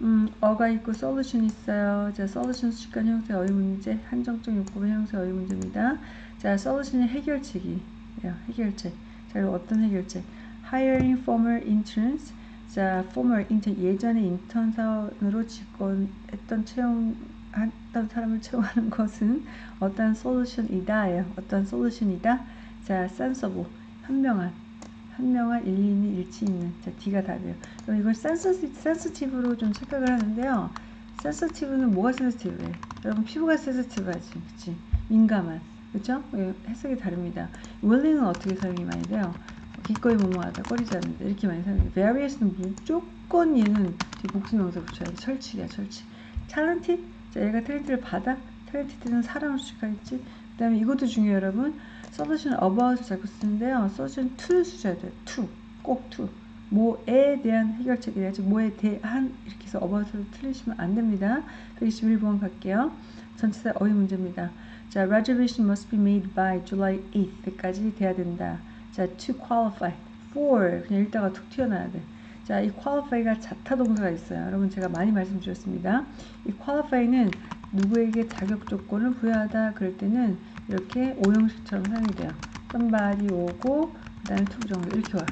음, 어가 있고 솔루션 있어요. 자, 솔루션 수식관 형태 어휘 문제, 한정적 요법의 형태 어휘 문제입니다. 자, 솔루션의 해결책이 해결책. 자, 어떤 해결책? hiring former interns. 자, former intern 예전에 인턴 사원으로 직권했던 채용 했던 사람을 채용하는 것은 어떤 솔루션이다예요. 어떤 솔루션이다. 자, sensible 현명한 현명한 일리 있는 일치 있는 자 D가 답이에요. 그럼 이걸 센서티, 센스티브로 좀 착각을 하는데요. 센서티브는 뭐가 센스티브해? 여러분 피부가 센스티브하지, 그치? 민감한. 그죠? 예, 해석이 다릅니다. willing은 어떻게 사용이 많이 돼요? 기꺼이 뭐뭐하다, 꺼리지 않는다 이렇게 많이 사용해요. various는 무조건 얘는 복수명사 붙여야 돼. 철칙이야, 철칙. talented, 자 얘가 탤런트를 받아, 탤런티드는 사람을 수식하겠지. 그 다음에 이것도 중요해요, 여러분. solution about을 자꾸 쓰는데요. solution to를 쓰셔야 돼요. to, 꼭 to. 뭐에 대한 해결책이래야지 뭐에 대한 이렇게 해서 about를 틀리시면 안 됩니다. 121번 갈게요. 전체사 어휘 문제입니다. 자, reservation must be made by July 8th까지 돼야 된다. 자, to qualify, for 그냥 읽다가 툭 튀어나와야 돼. 자, 이 qualify가 자타 동사가 있어요. 여러분 제가 많이 말씀드렸습니다. 이 qualify는 누구에게 자격 조건을 부여하다 그럴 때는 이렇게 오형식처럼 사용이 돼요. somebody 오고 그다음에 to 정도 이렇게 와요.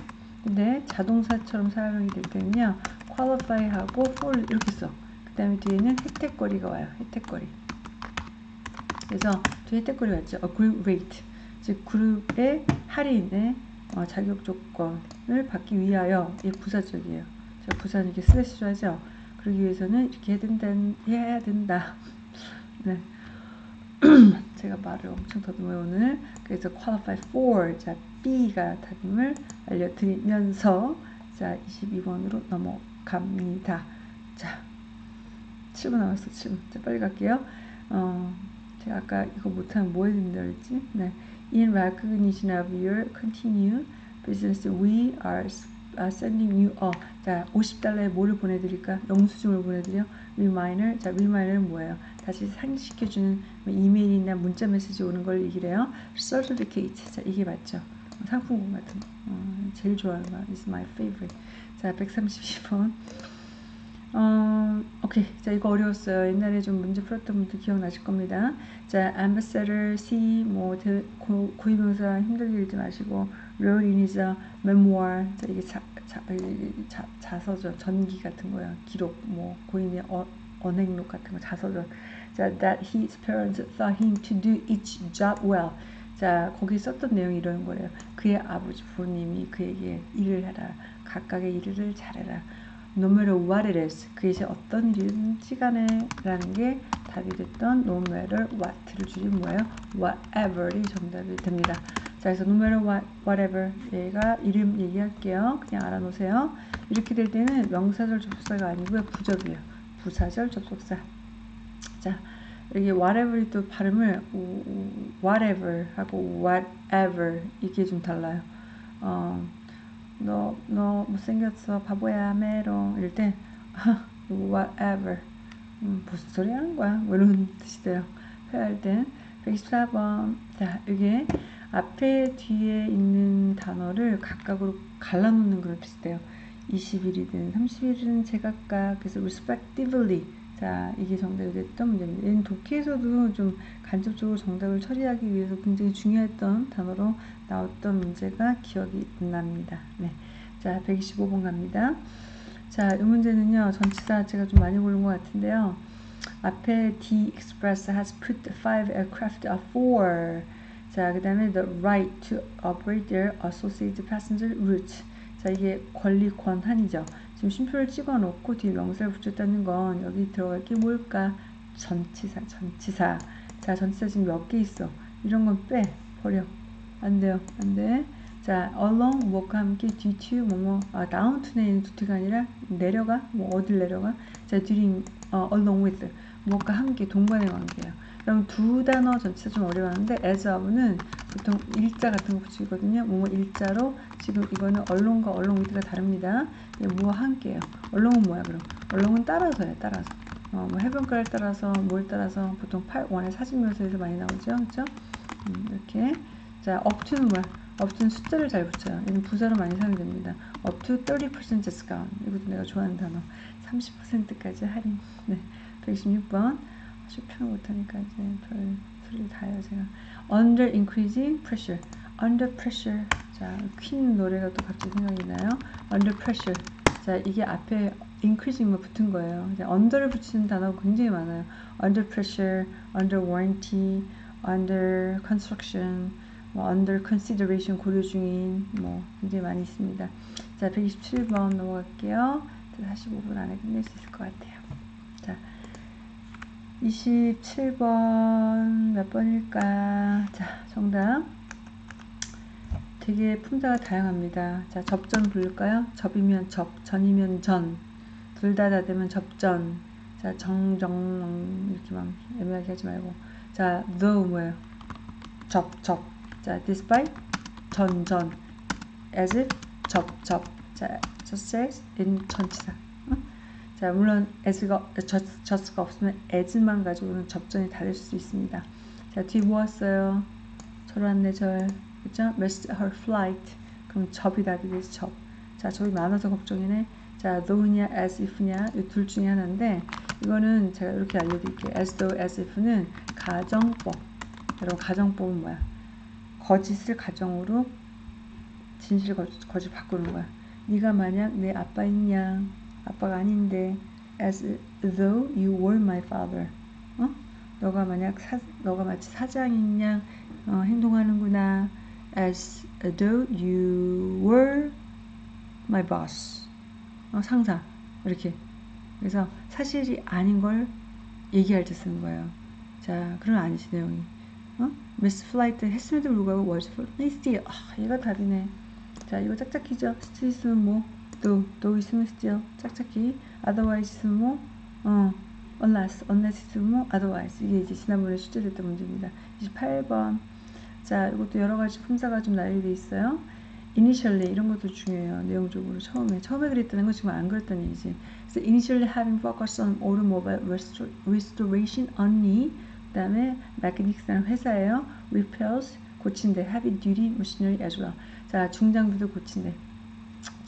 근데 자동사처럼 사용이 될 때는요. qualify하고 for 이렇게 써. 그 다음에 뒤에는 혜택거리가 와요. 혜택거리. 그래서 뒤에 혜택거리 왔죠. a group rate. 즉 그룹의 할인의 어, 자격 조건을 받기 위하여 이 부사적이에요. 자, 부사는 이렇게 슬래시로 하죠. 그러기 위해서는 이렇게 해야 된다. 해야 된다. 네. 제가 말을 엄청 더듬어요 오늘. 그래서 qualify for 자 B가 답임을 알려드리면서 자 22번으로 넘어갑니다. 자 7분 남았어 7분. 자 빨리 갈게요. 어, 제가 아까 이거 못하면 뭐 해야 된다 그랬지? 네. In recognition of your continued business, we are sending you a 자 50달러에 뭐를 보내드릴까? 영수증을 보내드려. reminder. 자 remider는 뭐예요? 다시 상기시켜주는 이메일이나 문자 메시지 오는 걸 얘기를 요 certificate. 자 이게 맞죠? 상품권 같은 거. 어, 제일 좋아하는 거. It's my favorite. 자 132번. 어, 오케이. 자, 이거 어려웠어요. 옛날에 좀 문제 풀었던 분들 기억나실 겁니다. 자, ambassador, C, 뭐, 대, 고, 고유명사 힘들게 읽지 마시고, real memoir. 자, 이게 자, 자, 자, 자서죠. 전기 같은 거야. 기록, 뭐, 고인의 어, 언행록 같은 거 자서전. 자, that his parents thought him to do each job well. 자, 거기 썼던 내용이 이런 거예요. 그의 아버지 부모님이 그에게 일을 해라. 각각의 일을 잘해라. No matter what it is. 그것이 어떤 일이든지 간에 라는 게 답이 됐던 no matter what를 줄인 뭐예요? whatever이 정답이 됩니다. 자, 그래서 no matter what, whatever 얘가 이름 얘기할게요. 그냥 알아놓으세요. 이렇게 될 때는 명사절 접속사가 아니고요. 부적이에요. 부사절 접속사. 자, 여기 whatever이 또 발음을 whatever 하고 whatever 이게 좀 달라요. 어, 너, 너 못생겼어. 바보야, 메롱. 이럴 때 whatever. 음, 무슨 소리 하는 거야? 뭐 이런 뜻이 돼요. 회화할 땐. 124번. 자, 이게 앞에 뒤에 있는 단어를 각각으로 갈라놓는 그런 뜻이 돼요. 21이든 31이든 제각각 그래서 respectively 자 이게 정답이 됐던 문제입니다. 얘는 독해에서도 좀 간접적으로 정답을 처리하기 위해서 굉장히 중요했던 단어로 나왔던 문제가 기억이 납니다. 네. 자 125번 갑니다. 자 이 문제는요 전치사 제가 좀 많이 고른 것 같은데요. 앞에 D Express has put five aircraft of four 자, 그 다음에 the right to operate their associated passenger routes. 자, 이게 권리 권한이죠. 지금 쉼표를 찍어 놓고 뒤에 명사를 붙였다는 건 여기 들어갈 게 뭘까? 전치사, 전치사. 자, 전치사 지금 몇 개 있어? 이런 건 빼, 버려. 안 돼요, 안 돼. 자, along, 뭐과 함께, due to, 뭐 뭐, 아, down to는 있는 두가 아니라 내려가, 뭐 어딜 내려가. 자, during, 어, along with, 뭐과 함께 동반의 관계예 요. 그럼 두 단어 전치사 좀 어려워하는데 as of는 보통 일자 같은 거 붙이거든요. 뭐뭐 일자로 지금 이거는 언론과 언론 위드가 다릅니다. 뭐와 함께요. 언론은 뭐야 그럼? 언론은 따라서요. 따라서. 어, 뭐 해변가를 따라서 뭘 따라서 보통 8, 원의 사진 묘사에서 많이 나오죠. 그렇죠? 음, 이렇게 자 to는 뭐야? to는 숫자를 잘 붙여요. 얘는 부사로 많이 사용이 됩니다. up to 30% discount 이것도 내가 좋아하는 단어 30%까지 할인 네, 116번 쇼핑을 못하니까 이제 별 소리를 다 해요 제가 Under increasing pressure Under pressure 자 퀸 노래가 또 갑자기 생각이 나요 Under pressure 자 이게 앞에 increasing만 붙은 거예요 이제 under를 붙이는 단어가 굉장히 많아요 Under pressure, under warranty, under construction 뭐 under consideration 고려 중인 뭐 굉장히 많이 있습니다 자 127번 넘어갈게요 45분 안에 끝낼 수 있을 것 같아요 27번 몇 번일까? 자, 정답. 되게 품사가 다양합니다. 자, 접전 부를까요? 접이면 접, 전이면 전. 둘 다 다 되면 접전. 자, 정, 정, 이렇게만 애매하게 하지 말고. 자, though 뭐예요? 접, 접. 자, despite, 전, 전. as if, 접, 접. 자, just as, in 전치사. 자, 물론 as가, just가 없으면 as만 가지고는 접전이 다를 수 있습니다. 자, 뒤 모았어요. 절왔네, 절. 그죠? missed her flight. 그럼 접이 답이 되지, 접. 자, 접이 많아서 걱정이네. 자, though냐, as if냐, 이 둘 중에 하나인데, 이거는 제가 이렇게 알려드릴게요. as though, as if는 가정법. 여러분, 가정법은 뭐야? 거짓을 가정으로 진실 거짓, 거짓 바꾸는 거야. 네가 만약 내 아빠있냐? 아빠가 아닌데 as though you were my father. 어? 너가 만약 사, 너가 마치 사장인 양 어, 행동하는구나. as though you were my boss. 어, 상사. 이렇게. 그래서 사실이 아닌 걸 얘기할 때 쓰는 거예요. 자, 그런 아니지 내용이. 어? miss flight 했음에도 불구하고 was for still. 아, 얘가 답이네. 자, 이거 짝짝이죠. still 있으면 뭐 또, 또 있으면 still 짝짝이 otherwise 있으면 뭐 어, unless, unless 있으면 뭐 otherwise 이게 이제 지난번에 출제됐던 문제입니다 28번 자 이것도 여러가지 품사가 좀 나열돼 있어요 initially 이런 것도 중요해요 내용적으로 처음에 처음에 그랬다는 거 지금 안 그랬다는 얘기지 그래서 initially having focused on automobile restoration only 그 다음에 메카닉스라는 회사예요 repairs 고친대 heavy duty machinery as well 자 중장비도 고친대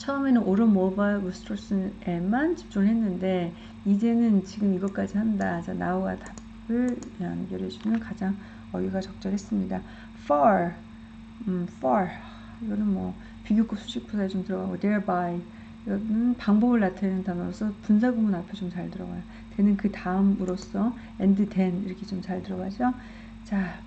처음에는 오른 모바일 부스트로스에만 집중을 했는데 이제는 지금 이것까지 한다. 자, 나우가 답을 연결해 주면 가장 어휘가 적절했습니다. far, 음, far 이거는 뭐 비교급 수식부사에 좀 들어가고 thereby 이거는 방법을 나타내는 단어로서 분사구문 앞에 좀 잘 들어가요. 되는 그 다음으로써 and then 이렇게 좀 잘 들어가죠. 자,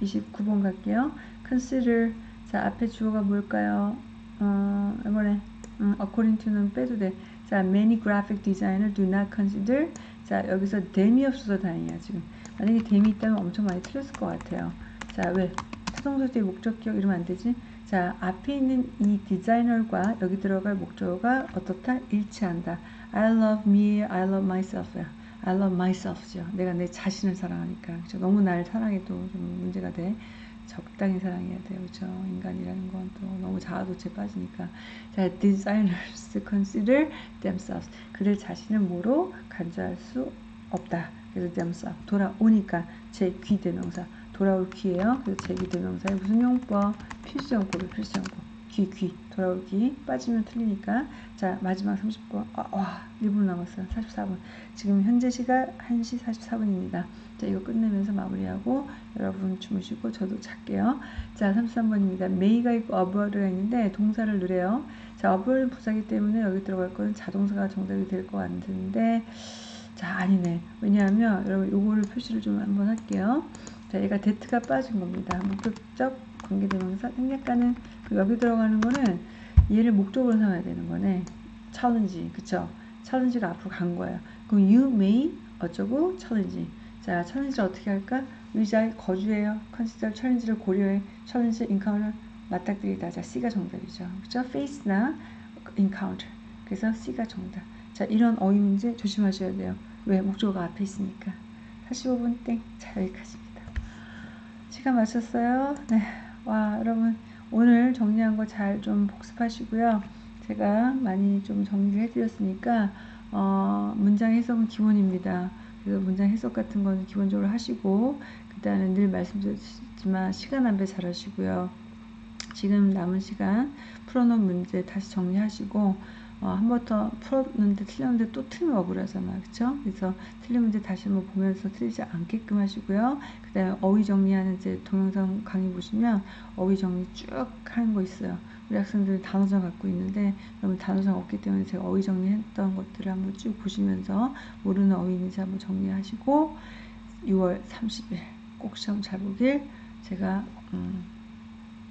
29번 갈게요. consider 자 앞에 주어가 뭘까요? 어, 이번에 음, according to는 빼도 돼. 자, many graphic designer do not consider 자 여기서 then이 없어서 다행이야 지금. 만약에 then이 있다면 엄청 많이 틀렸을 것 같아요. 자 왜? 타동사 뒤에 목적격 이러면 안 되지? 자 앞에 있는 이 디자이너가 여기 들어갈 목적어가 어떻다? 일치한다. I love me, I love myself. I love myself죠. 내가 내 자신을 사랑하니까. 그렇죠? 너무 날 사랑해도 좀 문제가 돼. 적당히 사랑해야 돼요. 그렇죠? 인간이라는 건 또 너무 자아도취에 빠지니까. 자, designers consider themselves. 그들 자신을 뭐로 간주할 수 없다. 그래서 themselves. 돌아오니까 제 귀 대명사. 돌아올 귀예요. 그래서 제 귀 대명사의 무슨 용법? 필수용법이 필수용법. 귀, 귀. 돌아올 귀. 빠지면 틀리니까. 자, 마지막 30번. 아, 와, 1분 남았어요. 44분. 지금 현재 시각 1시 44분입니다. 자, 이거 끝내면서 마무리하고 여러분 주무시고 저도 잘게요. 자, 33번입니다. may가 있고 about가 있는데 동사를 누래요. 자, about은 부사기 때문에 여기 들어갈 거는 자동사가 정답이 될 것 같은데 자, 아니네. 왜냐하면 여러분 요거를 표시를 좀 한번 할게요. 자, 얘가 데트가 빠진 겁니다. 목적적 관계대명사 생략가는 여기 들어가는 거는 얘를 목적으로 삼아야 되는 거네. challenge, 그쵸? challenge가 앞으로 간 거예요. 그럼 you may 어쩌고 challenge. 자, challenge를 어떻게 할까? 의자에 거주해요. consider challenge를 고려해. challenge, encounter 맞닥뜨리다. 자, C가 정답이죠. 그쵸? face나 encounter. 그래서 C가 정답. 자, 이런 어휘 문제 조심하셔야 돼요. 왜? 목적어가 앞에 있으니까. 45분 땡. 자, 여기까지입니다. 시간 마쳤어요. 네. 와, 여러분. 오늘 정리한 거 잘 좀 복습하시고요. 제가 많이 좀 정리해 드렸으니까, 어, 문장 해석은 기본입니다. 그래서 문장 해석 같은 거는 기본적으로 하시고, 그 다음에 늘 말씀드렸지만, 시간 안배 잘 하시고요. 지금 남은 시간 풀어놓은 문제 다시 정리하시고, 어, 한 번 더 풀었는데 틀렸는데 또 틀리면 억울하잖아. 그쵸? 그래서 틀린 문제 다시 한번 보면서 틀리지 않게끔 하시고요. 그 다음에 어휘 정리하는 이제 동영상 강의 보시면 어휘 정리 쭉 하는 거 있어요. 우리 학생들 단어장 갖고 있는데 여러분 단어장 없기 때문에 제가 어휘 정리했던 것들을 한번 쭉 보시면서 모르는 어휘 있는지 한번 정리하시고 6월 30일 꼭 시험 잘 보길 제가 음,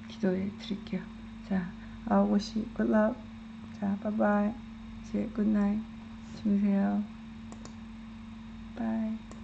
기도해 드릴게요. 자, 아오고시 굿락 자, 바이바이. 이제 굿나잇. 주무세요. 바이.